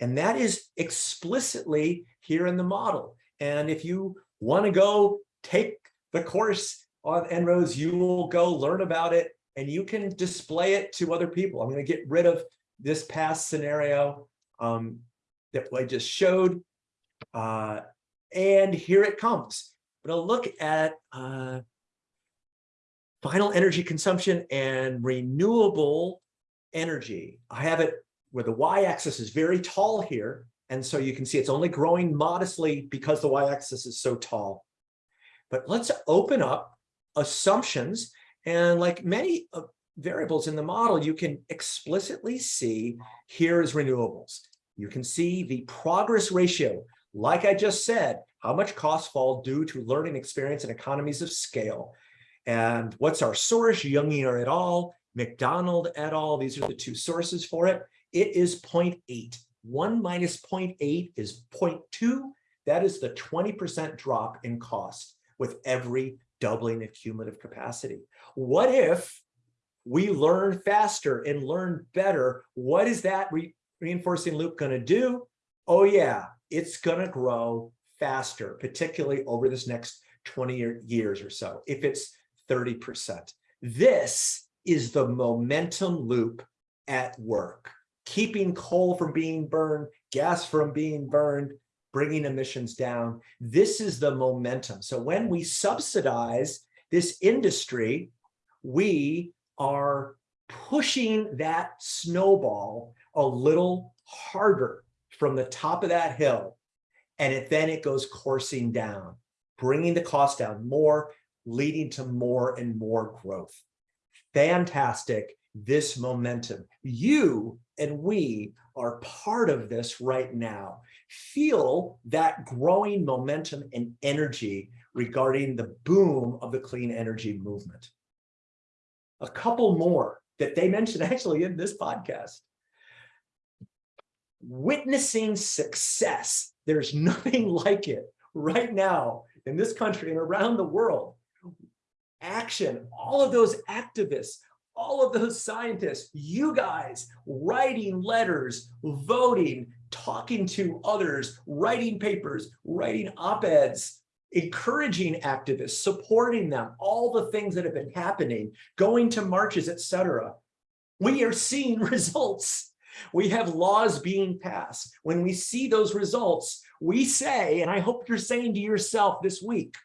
And that is explicitly here in the model. And if you want to go take the course on En-ROADS, you will go learn about it and you can display it to other people. I'm going to get rid of this past scenario um, that I just showed. Uh, and here it comes. But I'll look at uh, final energy consumption and renewable energy. I have it where the y-axis is very tall here. And so you can see it's only growing modestly because the y-axis is so tall. But let's open up assumptions. And like many uh, variables in the model, you can explicitly see here is renewables. You can see the progress ratio. Like I just said, how much costs fall due to learning experience and economies of scale. And what's our source? Junginger et al., McDonald et al. These are the two sources for it. It is 0.8. 1 minus 0.8 is 0.2. That is the 20% drop in cost with every doubling of cumulative capacity. What if we learn faster and learn better? What is that re reinforcing loop going to do? Oh yeah, it's going to grow faster, particularly over this next 20 years or so, if it's 30%. This is the momentum loop at work, keeping coal from being burned, gas from being burned, bringing emissions down. This is the momentum. So when we subsidize this industry, we are pushing that snowball a little harder from the top of that hill. And it, then it goes coursing down, bringing the cost down more, leading to more and more growth. Fantastic, this momentum. You and we are part of this right now. Feel that growing momentum and energy regarding the boom of the clean energy movement. A couple more that they mentioned actually in this podcast. Witnessing success. There's nothing like it right now in this country and around the world. Action, all of those activists, all of those scientists, you guys writing letters, voting, talking to others, writing papers, writing op-eds, encouraging activists, supporting them, all the things that have been happening, going to marches, etc. We are seeing results. We have laws being passed. When we see those results, we say, and I hope you're saying to yourself this week,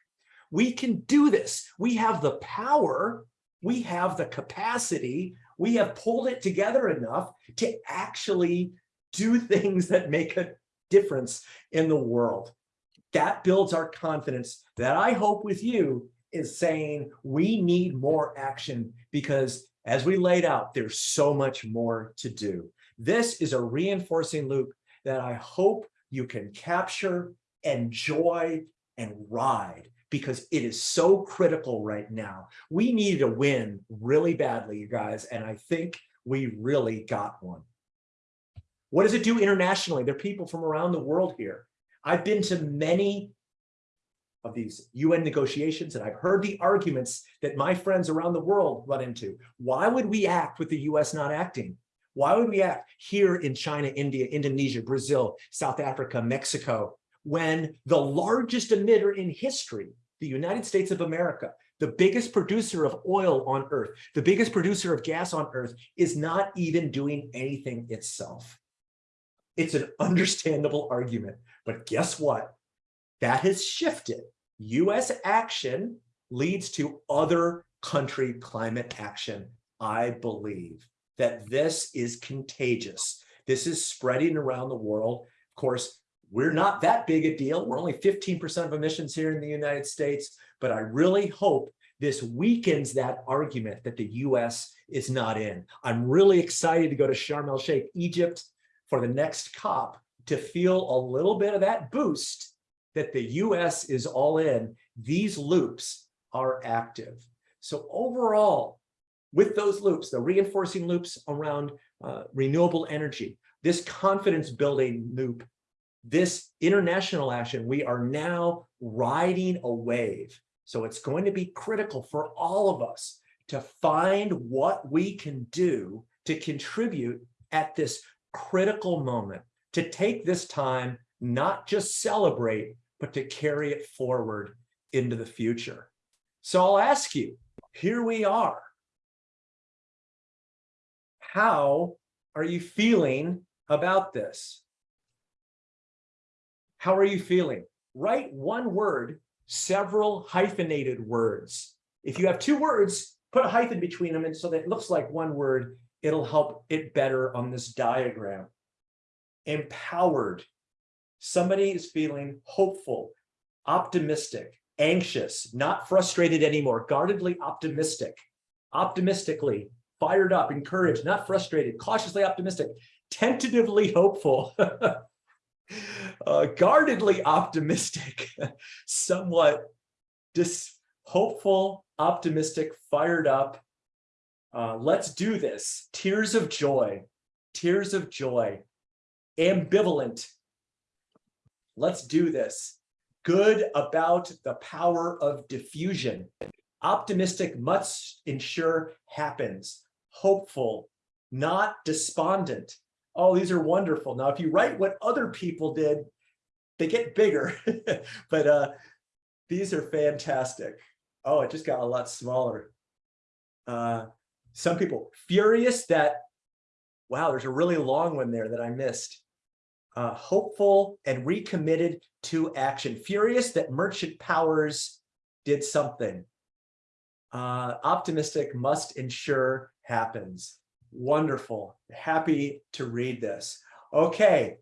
we can do this. We have the power, we have the capacity, we have pulled it together enough to actually do things that make a difference in the world. That builds our confidence that I hope with you is saying we need more action because as we laid out, there's so much more to do. This is a reinforcing loop that I hope you can capture, enjoy, and ride because it is so critical right now. We need a win really badly, you guys, and I think we really got one. What does it do internationally? There are people from around the world here. I've been to many of these UN negotiations, and I've heard the arguments that my friends around the world run into. Why would we act with the US not acting? Why would we act here in China, India, Indonesia, Brazil, South Africa, Mexico, when the largest emitter in history, the United States of America, the biggest producer of oil on earth, the biggest producer of gas on earth, is not even doing anything itself. It's an understandable argument, but guess what? That has shifted. US action leads to other country climate action, I believe that this is contagious. This is spreading around the world. Of course, we're not that big a deal. We're only 15% of emissions here in the United States, but I really hope this weakens that argument that the US is not in. I'm really excited to go to Sharm el Sheikh, Egypt for the next COP to feel a little bit of that boost that the US is all in. These loops are active. So overall, with those loops, the reinforcing loops around uh, renewable energy, this confidence building loop, this international action, we are now riding a wave So it's going to be critical for all of us to find what we can do to contribute at this critical moment, to take this time, not just celebrate, but to carry it forward into the future. So I'll ask you, here we are. How are you feeling about this? How are you feeling? Write one word, several hyphenated words. If you have two words, put a hyphen between them and so that it looks like one word, it'll help it better on this diagram. Empowered. Somebody is feeling hopeful, optimistic, anxious, not frustrated anymore, guardedly optimistic, optimistically, fired up, encouraged, not frustrated, cautiously optimistic, tentatively hopeful, uh, guardedly optimistic, somewhat dis hopeful, optimistic, fired up. Uh, let's do this. Tears of joy, tears of joy, ambivalent. Let's do this. Good about the power of diffusion. Optimistic must ensure happens. Hopeful, not despondent. Oh, these are wonderful. Now, if you write what other people did, they get bigger, but uh, these are fantastic. Oh, it just got a lot smaller. Uh, some people furious that, wow, there's a really long one there that I missed. Uh, hopeful and recommitted to action. Furious that merchant powers did something. Uh, optimistic must ensure happens. Wonderful. Happy to read this. Okay.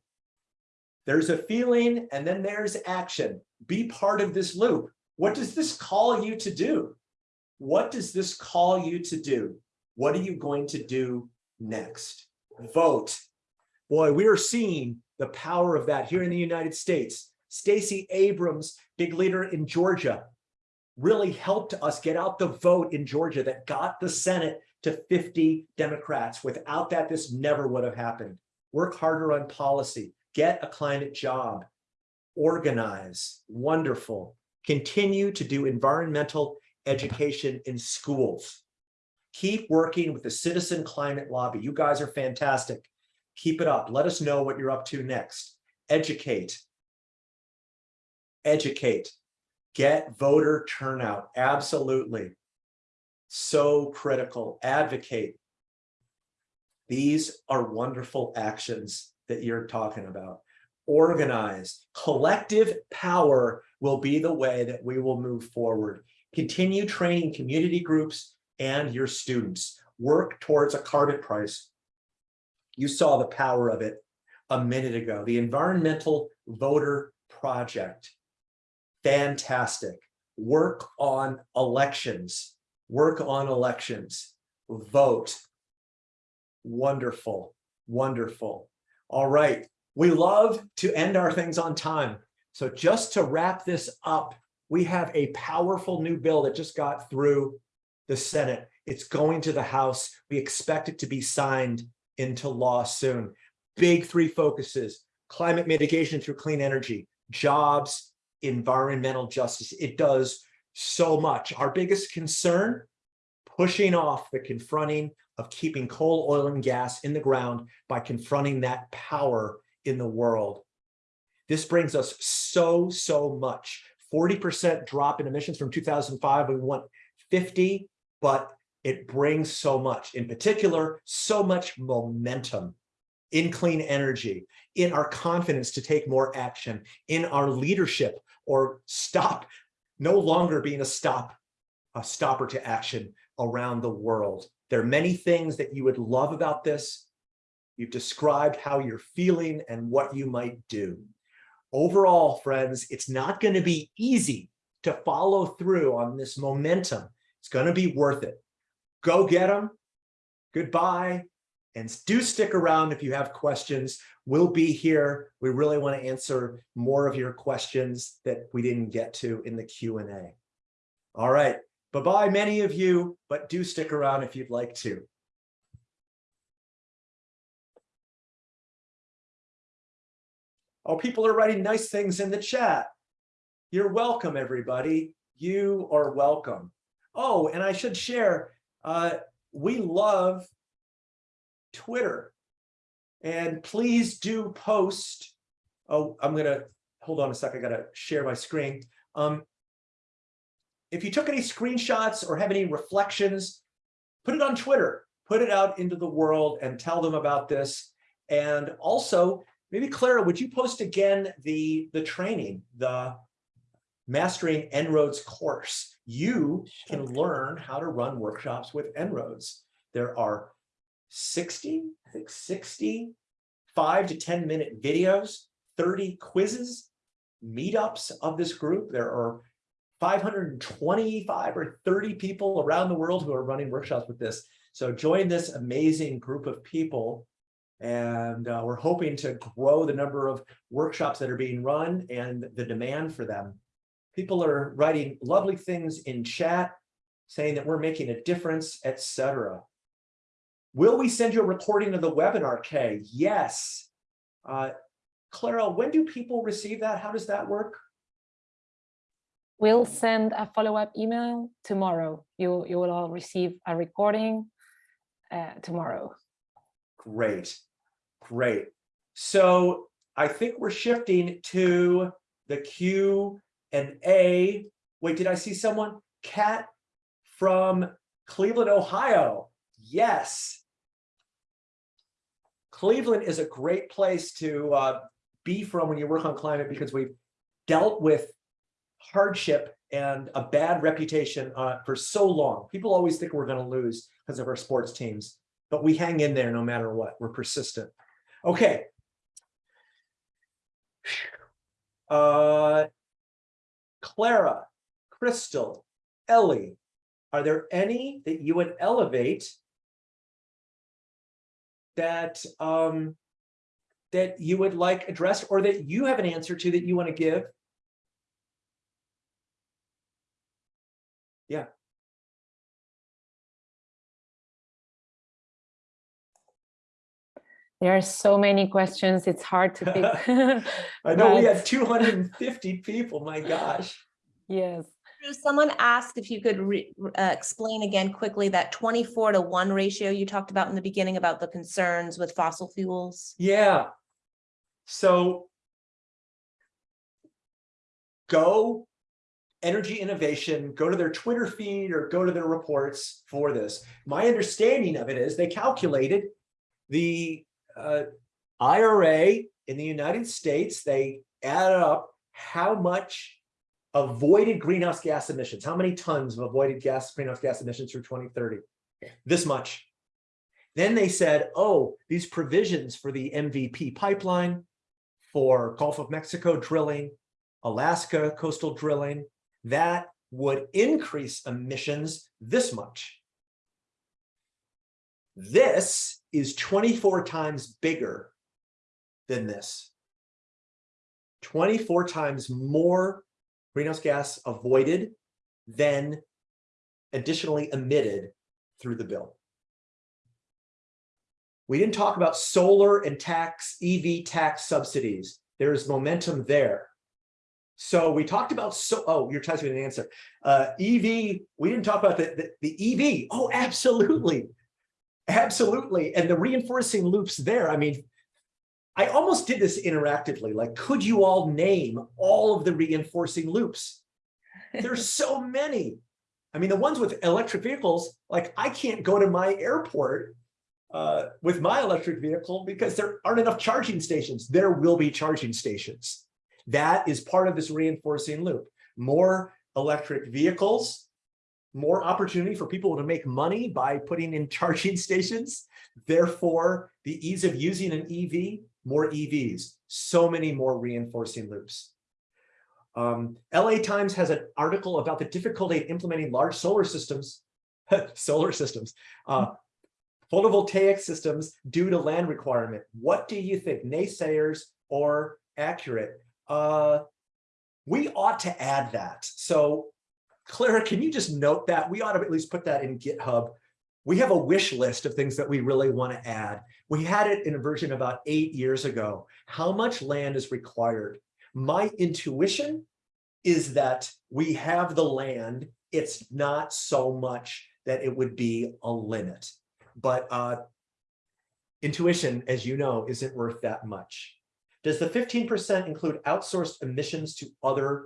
There's a feeling and then there's action. Be part of this loop. What does this call you to do? What does this call you to do? What are you going to do next? Vote. Boy, we are seeing the power of that here in the United States. Stacey Abrams, big leader in Georgia, really helped us get out the vote in Georgia that got the Senate to 50 Democrats. Without that, this never would have happened. Work harder on policy, get a climate job, organize, wonderful. Continue to do environmental education in schools. Keep working with the Citizen Climate Lobby. You guys are fantastic. Keep it up. Let us know what you're up to next. Educate. Educate. Get voter turnout. Absolutely. So critical. Advocate. These are wonderful actions that you're talking about. Organize. Collective power will be the way that we will move forward. Continue training community groups and your students. Work towards a carbon price you saw the power of it a minute ago. The Environmental Voter Project. Fantastic. Work on elections. Work on elections. Vote. Wonderful. Wonderful. All right. We love to end our things on time. So just to wrap this up, we have a powerful new bill that just got through the Senate. It's going to the House. We expect it to be signed into law soon. Big three focuses, climate mitigation through clean energy, jobs, environmental justice. It does so much. Our biggest concern, pushing off the confronting of keeping coal, oil, and gas in the ground by confronting that power in the world. This brings us so, so much. 40% drop in emissions from 2005. We want 50, but it brings so much, in particular, so much momentum in clean energy, in our confidence to take more action, in our leadership or stop, no longer being a stop, a stopper to action around the world. There are many things that you would love about this. You've described how you're feeling and what you might do. Overall, friends, it's not going to be easy to follow through on this momentum. It's going to be worth it go get them. Goodbye. And do stick around if you have questions. We'll be here. We really want to answer more of your questions that we didn't get to in the Q&A. All right. Bye-bye, many of you, but do stick around if you'd like to. Oh, people are writing nice things in the chat. You're welcome, everybody. You are welcome. Oh, and I should share, uh, we love Twitter. And please do post. Oh, I'm gonna, hold on a sec, I gotta share my screen. Um, if you took any screenshots or have any reflections, put it on Twitter, put it out into the world and tell them about this. And also, maybe Clara, would you post again the, the training, the Mastering En-ROADS course? You can learn how to run workshops with En-ROADS. There are 60, I think 60, five to 10 minute videos, 30 quizzes, meetups of this group. There are 525 or 30 people around the world who are running workshops with this. So join this amazing group of people. And uh, we're hoping to grow the number of workshops that are being run and the demand for them. People are writing lovely things in chat, saying that we're making a difference, etc. Will we send you a recording of the webinar, Kay? Yes. Uh, Clara, when do people receive that? How does that work? We'll send a follow-up email tomorrow. You, you will all receive a recording uh, tomorrow. Great, great. So I think we're shifting to the Q and A. Wait, did I see someone? Kat from Cleveland, Ohio. Yes. Cleveland is a great place to uh, be from when you work on climate because we've dealt with hardship and a bad reputation uh, for so long. People always think we're going to lose because of our sports teams, but we hang in there no matter what. We're persistent. Okay. Uh, Clara, Crystal, Ellie, are there any that you would elevate that um, that you would like addressed or that you have an answer to that you want to give? Yeah. There are so many questions, it's hard to pick. I know we have 250 people, my gosh. Yes, Someone asked if you could re- uh, explain again quickly that twenty-four to one ratio you talked about in the beginning about the concerns with fossil fuels. Yeah. So go energy innovation, go to their Twitter feed or go to their reports for this. My understanding of it is they calculated the uh, IRA in the United States, they added up how much avoided greenhouse gas emissions, how many tons of avoided gas greenhouse gas emissions through 2030? This much. Then they said, oh, these provisions for the MVP pipeline, for Gulf of Mexico drilling, Alaska coastal drilling, that would increase emissions this much. This is 24 times bigger than this. 24 times more greenhouse gas avoided then additionally emitted through the bill. We didn't talk about solar and tax, EV tax subsidies. There is momentum there. So we talked about, so, oh, you're typing an answer. Uh, EV, we didn't talk about the, the, the EV. Oh, absolutely. Absolutely. And the reinforcing loops there. I mean, I almost did this interactively. Like, could you all name all of the reinforcing loops? There's so many. I mean, the ones with electric vehicles, like I can't go to my airport uh, with my electric vehicle because there aren't enough charging stations. There will be charging stations. That is part of this reinforcing loop. More electric vehicles, more opportunity for people to make money by putting in charging stations. Therefore, the ease of using an EV, more EVs, so many more reinforcing loops. Um, LA Times has an article about the difficulty of implementing large solar systems, solar systems, uh, photovoltaic systems due to land requirement. What do you think, naysayers or accurate? Uh, we ought to add that. So Clara, can you just note that? We ought to at least put that in GitHub. We have a wish list of things that we really want to add. We had it in a version about eight years ago. How much land is required? My intuition is that we have the land. It's not so much that it would be a limit. But uh, intuition, as you know, isn't worth that much. Does the 15% include outsourced emissions to other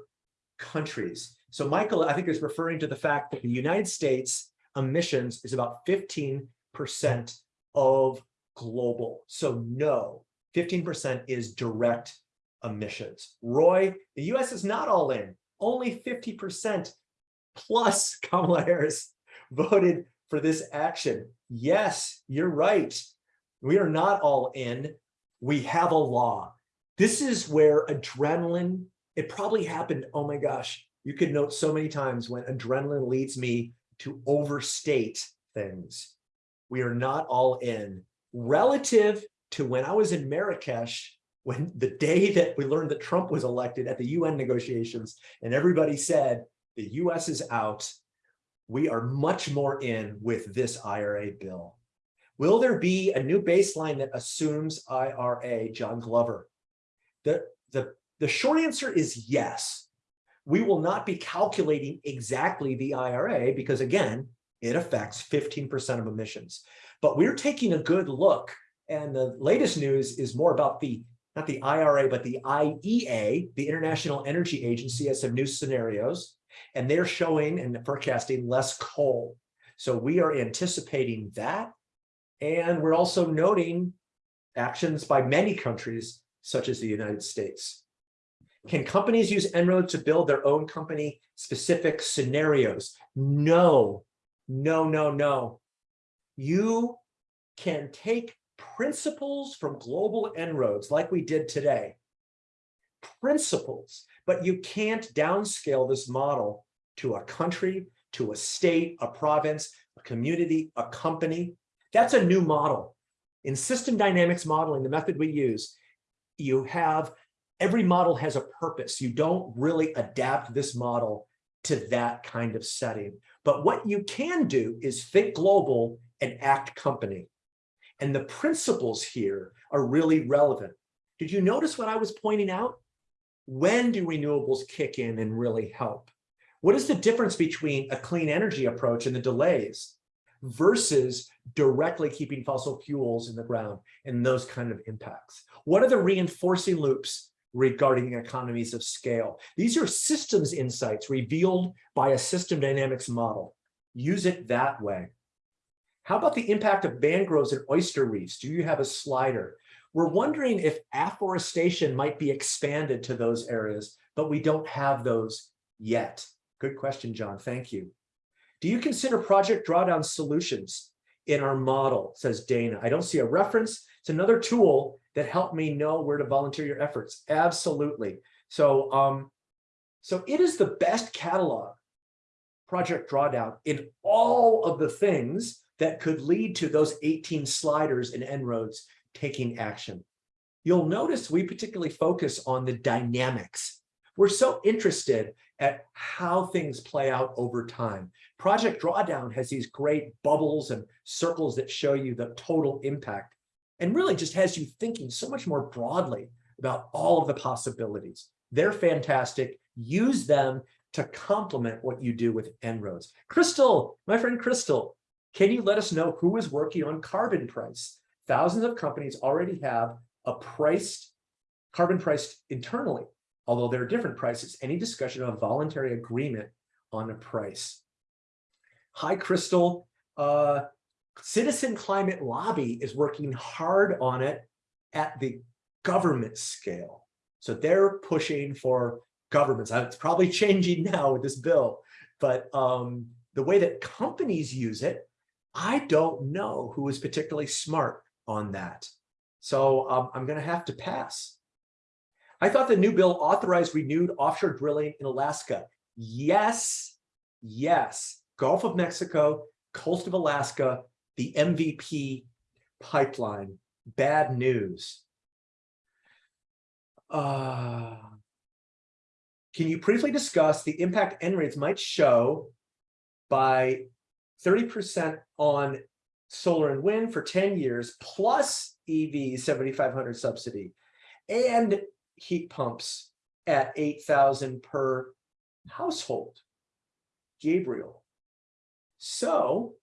countries? So Michael, I think is referring to the fact that the United States emissions is about 15% of global. So no, 15% is direct emissions. Roy, the US is not all in, only 50% plus Kamala Harris voted for this action. Yes, you're right. We are not all in. We have a law. This is where adrenaline, it probably happened, oh my gosh, you could note so many times when adrenaline leads me to overstate things. We are not all in. Relative to when I was in Marrakesh, when the day that we learned that Trump was elected at the UN negotiations, and everybody said the US is out, we are much more in with this IRA bill. Will there be a new baseline that assumes IRA, John Glover? The, the, the short answer is yes. We will not be calculating exactly the IRA because again, it affects 15% of emissions. But we're taking a good look and the latest news is more about the, not the IRA, but the IEA, the International Energy Agency has some new scenarios and they're showing and forecasting less coal. So we are anticipating that. And we're also noting actions by many countries, such as the United States. Can companies use En-ROAD to build their own company specific scenarios? No, no, no, no. You can take principles from global En-ROADs like we did today. Principles, but you can't downscale this model to a country, to a state, a province, a community, a company. That's a new model. In system dynamics modeling, the method we use, you have, every model has a purpose. You don't really adapt this model to that kind of setting. But what you can do is think global and act company. And the principles here are really relevant. Did you notice what I was pointing out? When do renewables kick in and really help? What is the difference between a clean energy approach and the delays versus directly keeping fossil fuels in the ground and those kind of impacts? What are the reinforcing loops regarding economies of scale? These are systems insights revealed by a system dynamics model. Use it that way. How about the impact of mangroves and oyster reefs? Do you have a slider? We're wondering if afforestation might be expanded to those areas, but we don't have those yet. Good question, John. Thank you. Do you consider Project Drawdown solutions in our model, says Dana. I don't see a reference. It's another tool that helped me know where to volunteer your efforts. Absolutely. So, um, so it is the best catalog, Project Drawdown, in all of the things that could lead to those 18 sliders and En-ROADs taking action. You'll notice we particularly focus on the dynamics. We're so interested at how things play out over time. Project Drawdown has these great bubbles and circles that show you the total impact and really just has you thinking so much more broadly about all of the possibilities. They're fantastic. Use them to complement what you do with En-ROADs. Crystal, my friend Crystal, can you let us know who is working on carbon price? Thousands of companies already have a priced carbon priced internally, although there are different prices. Any discussion of a voluntary agreement on a price? Hi, Crystal. Uh, Citizen Climate Lobby is working hard on it at the government scale. So they're pushing for governments. It's probably changing now with this bill, but um, the way that companies use it, I don't know who is particularly smart on that. So um, I'm going to have to pass. I thought the new bill authorized renewed offshore drilling in Alaska. Yes, yes. Gulf of Mexico, coast of Alaska, the MVP pipeline. Bad news. Uh, can you briefly discuss the impact En-ROADs might show by 30% on solar and wind for 10 years plus EV 7500 subsidy and heat pumps at 8,000 per household. Gabriel. So,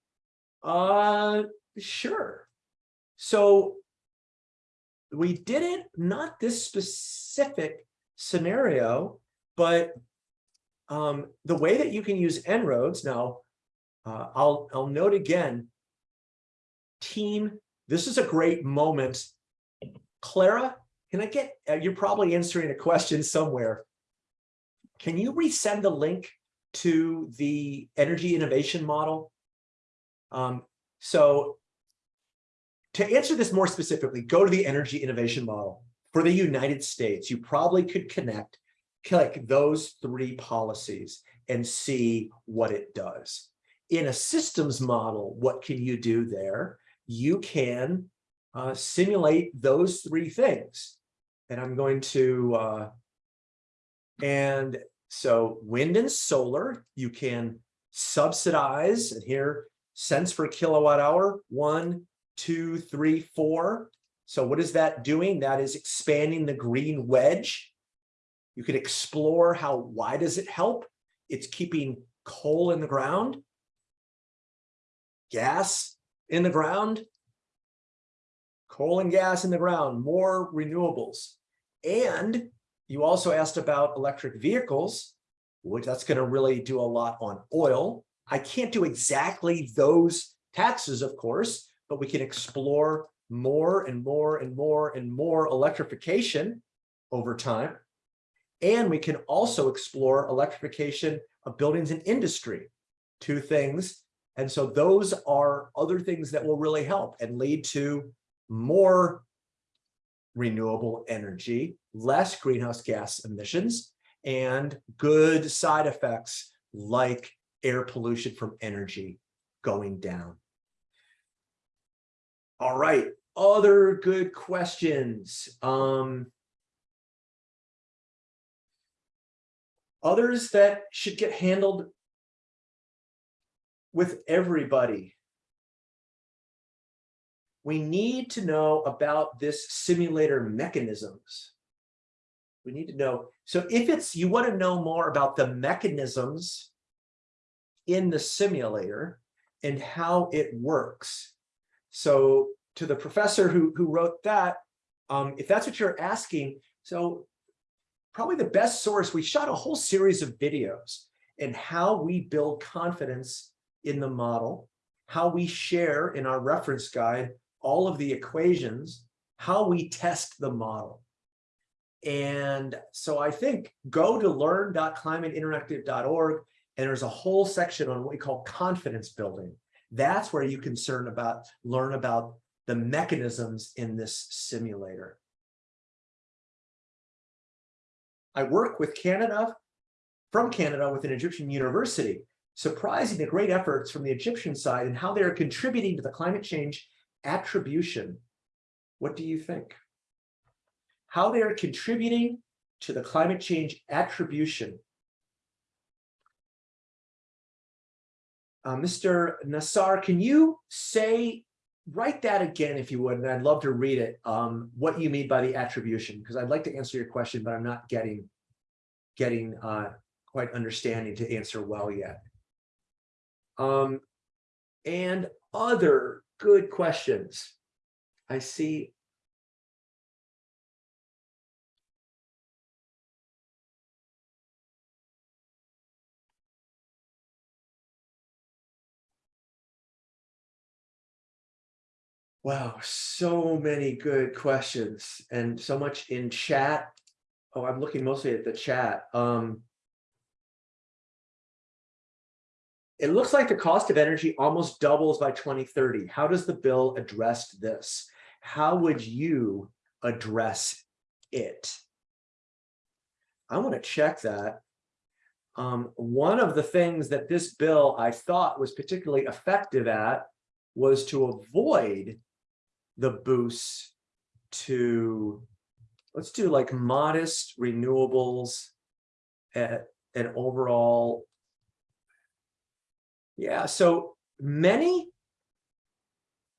uh, sure. So we did it, not this specific scenario, but um, the way that you can use En-ROADS now, uh, I'll, I'll note again, team, this is a great moment. Clara, can I get, uh, you're probably answering a question somewhere. Can you resend the link to the energy innovation model? Um, so to answer this more specifically, go to the energy innovation model. For the United States, you probably could connect, click those three policies and see what it does. In a systems model, what can you do there? You can uh, simulate those three things. And I'm going to, uh, and so wind and solar, you can subsidize, and here cents per kilowatt hour, one, two, three, four. So what is that doing? That is expanding the green wedge. You can explore how, why does it help? It's keeping coal in the ground, gas in the ground, coal and gas in the ground, more renewables. And you also asked about electric vehicles, which that's going to really do a lot on oil. I can't do exactly those taxes, of course, but we can explore more and more and more and more electrification over time. And we can also explore electrification of buildings and industry, two things. And so those are other things that will really help and lead to more renewable energy, less greenhouse gas emissions, and good side effects like air pollution from energy going down. All right, other good questions. Um, others that should get handled with everybody. We need to know about this simulator mechanisms. We need to know. So if it's you want to know more about the mechanisms in the simulator and how it works. So to the professor who, who wrote that, um, if that's what you're asking, so probably the best source, we shot a whole series of videos and how we build confidence in the model, how we share in our reference guide all of the equations, how we test the model. And so I think go to learn.climateinteractive.org and there's a whole section on what we call confidence building. That's where you can learn about, learn about the mechanisms in this simulator. I work with Canada, from Canada with an Egyptian university, surprising the great efforts from the Egyptian side and how they are contributing to the climate change attribution. What do you think? How they are contributing to the climate change attribution. Uh, Mr. Nassar, can you say, write that again if you would, and I'd love to read it, um, what you mean by the attribution, because I'd like to answer your question, but I'm not getting, getting uh, quite understanding to answer well yet. Um, and other good questions. I see. Wow, so many good questions and so much in chat. Oh, I'm looking mostly at the chat. Um, It looks like the cost of energy almost doubles by 2030. How does the bill address this? How would you address it? I want to check that. Um, one of the things that this bill I thought was particularly effective at was to avoid the boosts to, let's do like modest renewables at an overall yeah, so many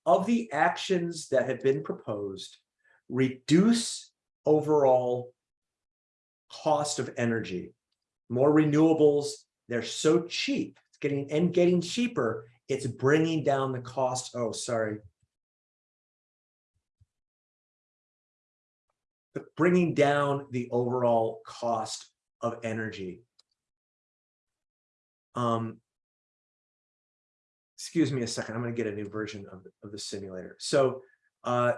of the actions that have been proposed reduce overall cost of energy. more renewables. They're so cheap, it's getting and getting cheaper. It's bringing down the cost. Oh, sorry. Bringing down the overall cost of energy. Um, excuse me a second, I'm gonna get a new version of, of the simulator. So uh,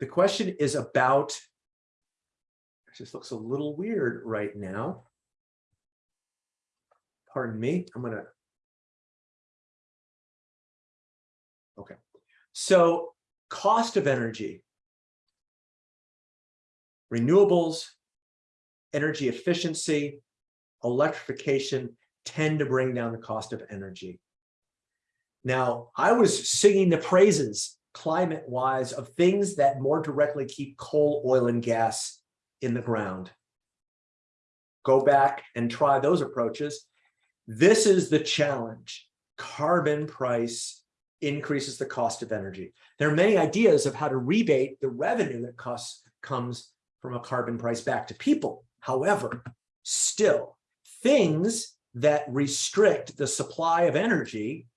the question is about, it just looks a little weird right now. Pardon me, I'm gonna. Okay, so cost of energy. Renewables, energy efficiency, electrification tend to bring down the cost of energy. Now, I was singing the praises climate-wise of things that more directly keep coal, oil, and gas in the ground. Go back and try those approaches. This is the challenge. Carbon price increases the cost of energy. There are many ideas of how to rebate the revenue that costs comes from a carbon price back to people. However, still, things that restrict the supply of energy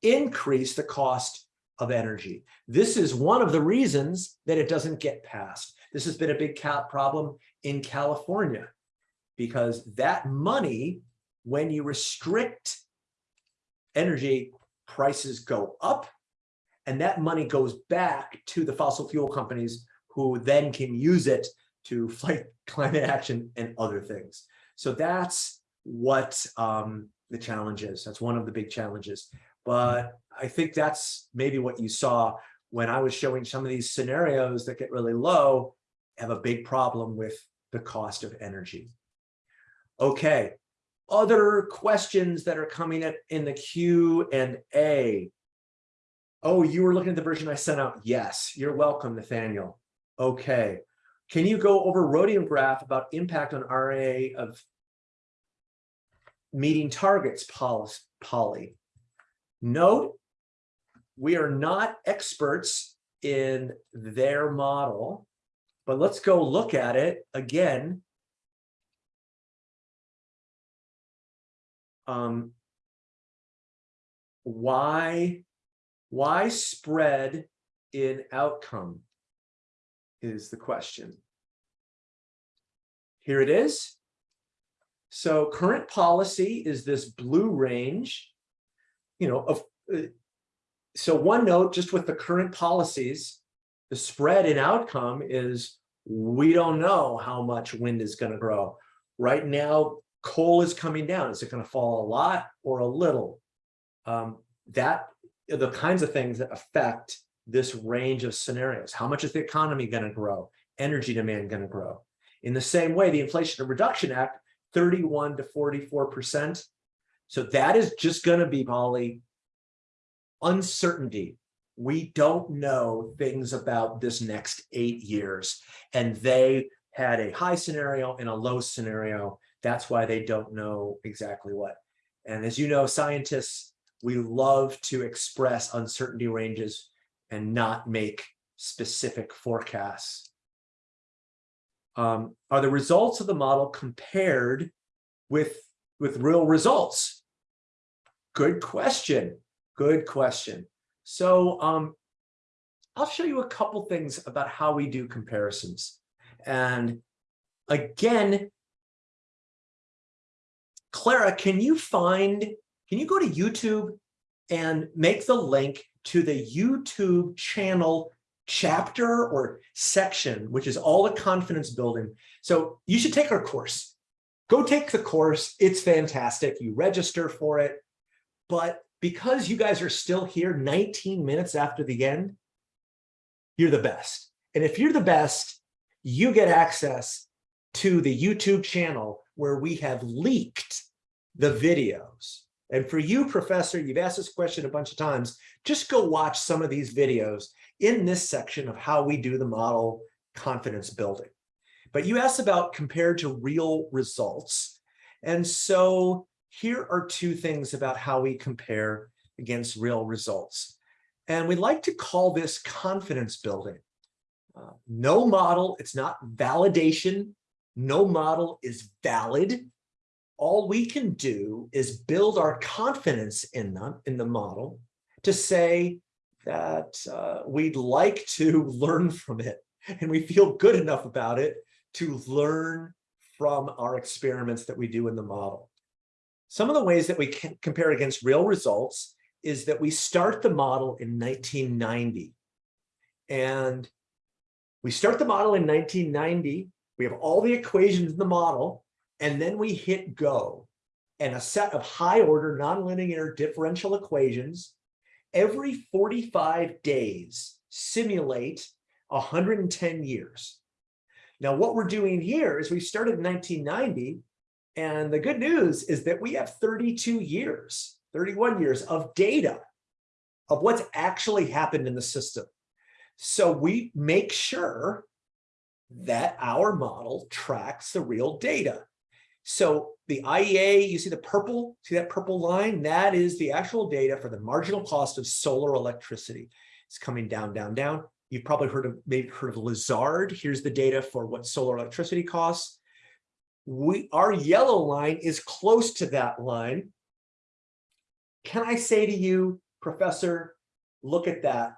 increase the cost of energy. This is one of the reasons that it doesn't get passed. This has been a big problem in California because that money, when you restrict energy, prices go up and that money goes back to the fossil fuel companies who then can use it to fight climate action and other things. So that's what um, the challenge is. That's one of the big challenges. But I think that's maybe what you saw when I was showing some of these scenarios that get really low, have a big problem with the cost of energy. Okay, other questions that are coming up in the Q and A. Oh, you were looking at the version I sent out. Yes, you're welcome, Nathaniel. Okay. Can you go over Rhodium graph about impact on RA of meeting targets, Polly? Note, we are not experts in their model, but let's go look at it again. Um, why, why spread in outcome is the question. Here it is. So current policy is this blue range you know, of, uh, so one note, just with the current policies, the spread in outcome is we don't know how much wind is going to grow. Right now, coal is coming down. Is it going to fall a lot or a little? Um, that the kinds of things that affect this range of scenarios. How much is the economy going to grow? Energy demand going to grow? In the same way, the Inflation Reduction Act, 31 to 44 percent so that is just going to be, Molly, uncertainty. We don't know things about this next eight years. And they had a high scenario and a low scenario. That's why they don't know exactly what. And as you know, scientists, we love to express uncertainty ranges and not make specific forecasts. Um, are the results of the model compared with with real results? Good question. Good question. So um, I'll show you a couple things about how we do comparisons. And again, Clara, can you find, can you go to YouTube and make the link to the YouTube channel chapter or section, which is all the confidence building. So you should take our course. Go take the course. It's fantastic. You register for it. But because you guys are still here 19 minutes after the end, you're the best. And if you're the best, you get access to the YouTube channel where we have leaked the videos. And for you, professor, you've asked this question a bunch of times, just go watch some of these videos in this section of how we do the model confidence building. But you asked about compared to real results. And so here are two things about how we compare against real results. And we like to call this confidence building. Uh, no model, it's not validation. No model is valid. All we can do is build our confidence in them, in the model to say that uh, we'd like to learn from it and we feel good enough about it to learn from our experiments that we do in the model. Some of the ways that we can compare against real results is that we start the model in 1990. And we start the model in 1990. We have all the equations in the model, and then we hit go. And a set of high order nonlinear differential equations every 45 days simulate 110 years. Now, what we're doing here is we started in 1990, and the good news is that we have 32 years, 31 years of data of what's actually happened in the system. So we make sure that our model tracks the real data. So the IEA, you see the purple, see that purple line? That is the actual data for the marginal cost of solar electricity. It's coming down, down, down. You've probably heard of maybe heard of Lazard. Here's the data for what solar electricity costs. We our yellow line is close to that line. Can I say to you, Professor, look at that.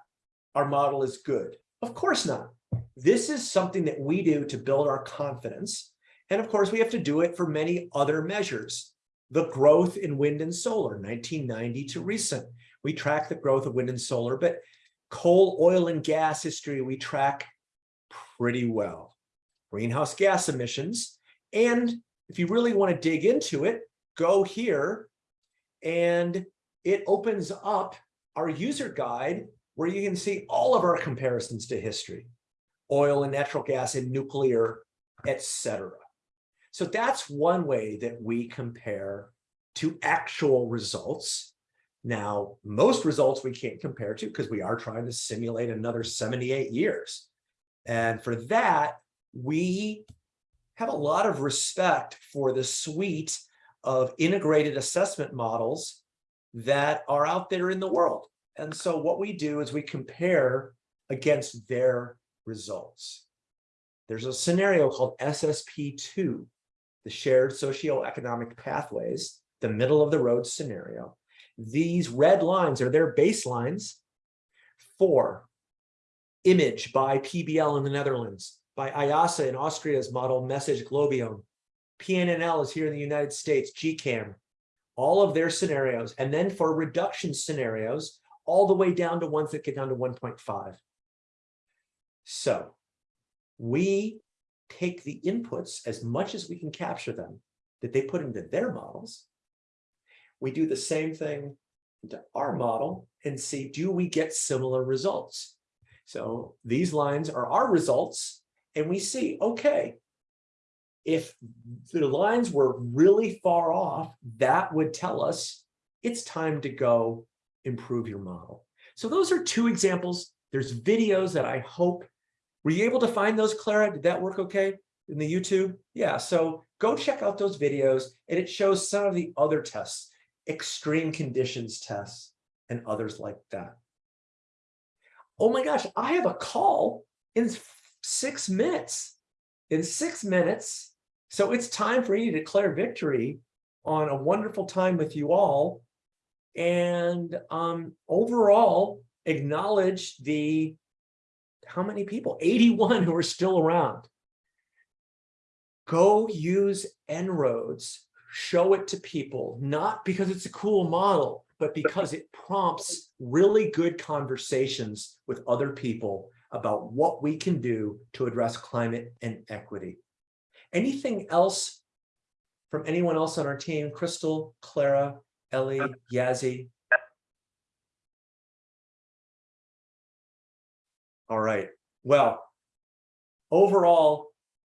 Our model is good. Of course not. This is something that we do to build our confidence. And of course, we have to do it for many other measures. The growth in wind and solar, 1990 to recent. We track the growth of wind and solar, but coal, oil, and gas history we track pretty well. Greenhouse gas emissions. And if you really want to dig into it, go here and it opens up our user guide where you can see all of our comparisons to history, oil and natural gas and nuclear, etc. So that's one way that we compare to actual results. Now, most results we can't compare to because we are trying to simulate another 78 years. And for that, we have a lot of respect for the suite of integrated assessment models that are out there in the world. And so what we do is we compare against their results. There's a scenario called SSP2, the shared socioeconomic pathways, the middle of the road scenario. These red lines are their baselines for image by PBL in the Netherlands, by IIASA in Austria's model message GLOBIOM, PNNL is here in the United States, GCAM, all of their scenarios. And then for reduction scenarios, all the way down to ones that get down to 1.5. So we take the inputs as much as we can capture them that they put into their models. We do the same thing into our model and see, do we get similar results? So these lines are our results and we see, okay, if the lines were really far off, that would tell us it's time to go improve your model. So those are two examples. There's videos that I hope, were you able to find those, Clara? Did that work okay in the YouTube? Yeah, so go check out those videos and it shows some of the other tests, extreme conditions tests and others like that. Oh my gosh, I have a call in six minutes. In six minutes. So it's time for you to declare victory on a wonderful time with you all and um, overall acknowledge the how many people? 81 who are still around. Go use En-ROADS show it to people not because it's a cool model but because it prompts really good conversations with other people about what we can do to address climate and equity. Anything else from anyone else on our team? Crystal Clara Ellie, Yazzie. All right. Well, overall,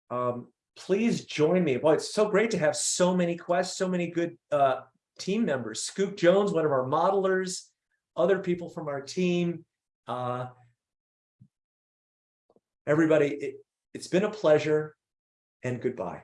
um, please join me. Boy, it's so great to have so many quests, so many good uh, team members. Scoop Jones, one of our modelers, other people from our team. Uh, everybody, it, it's been a pleasure and goodbye.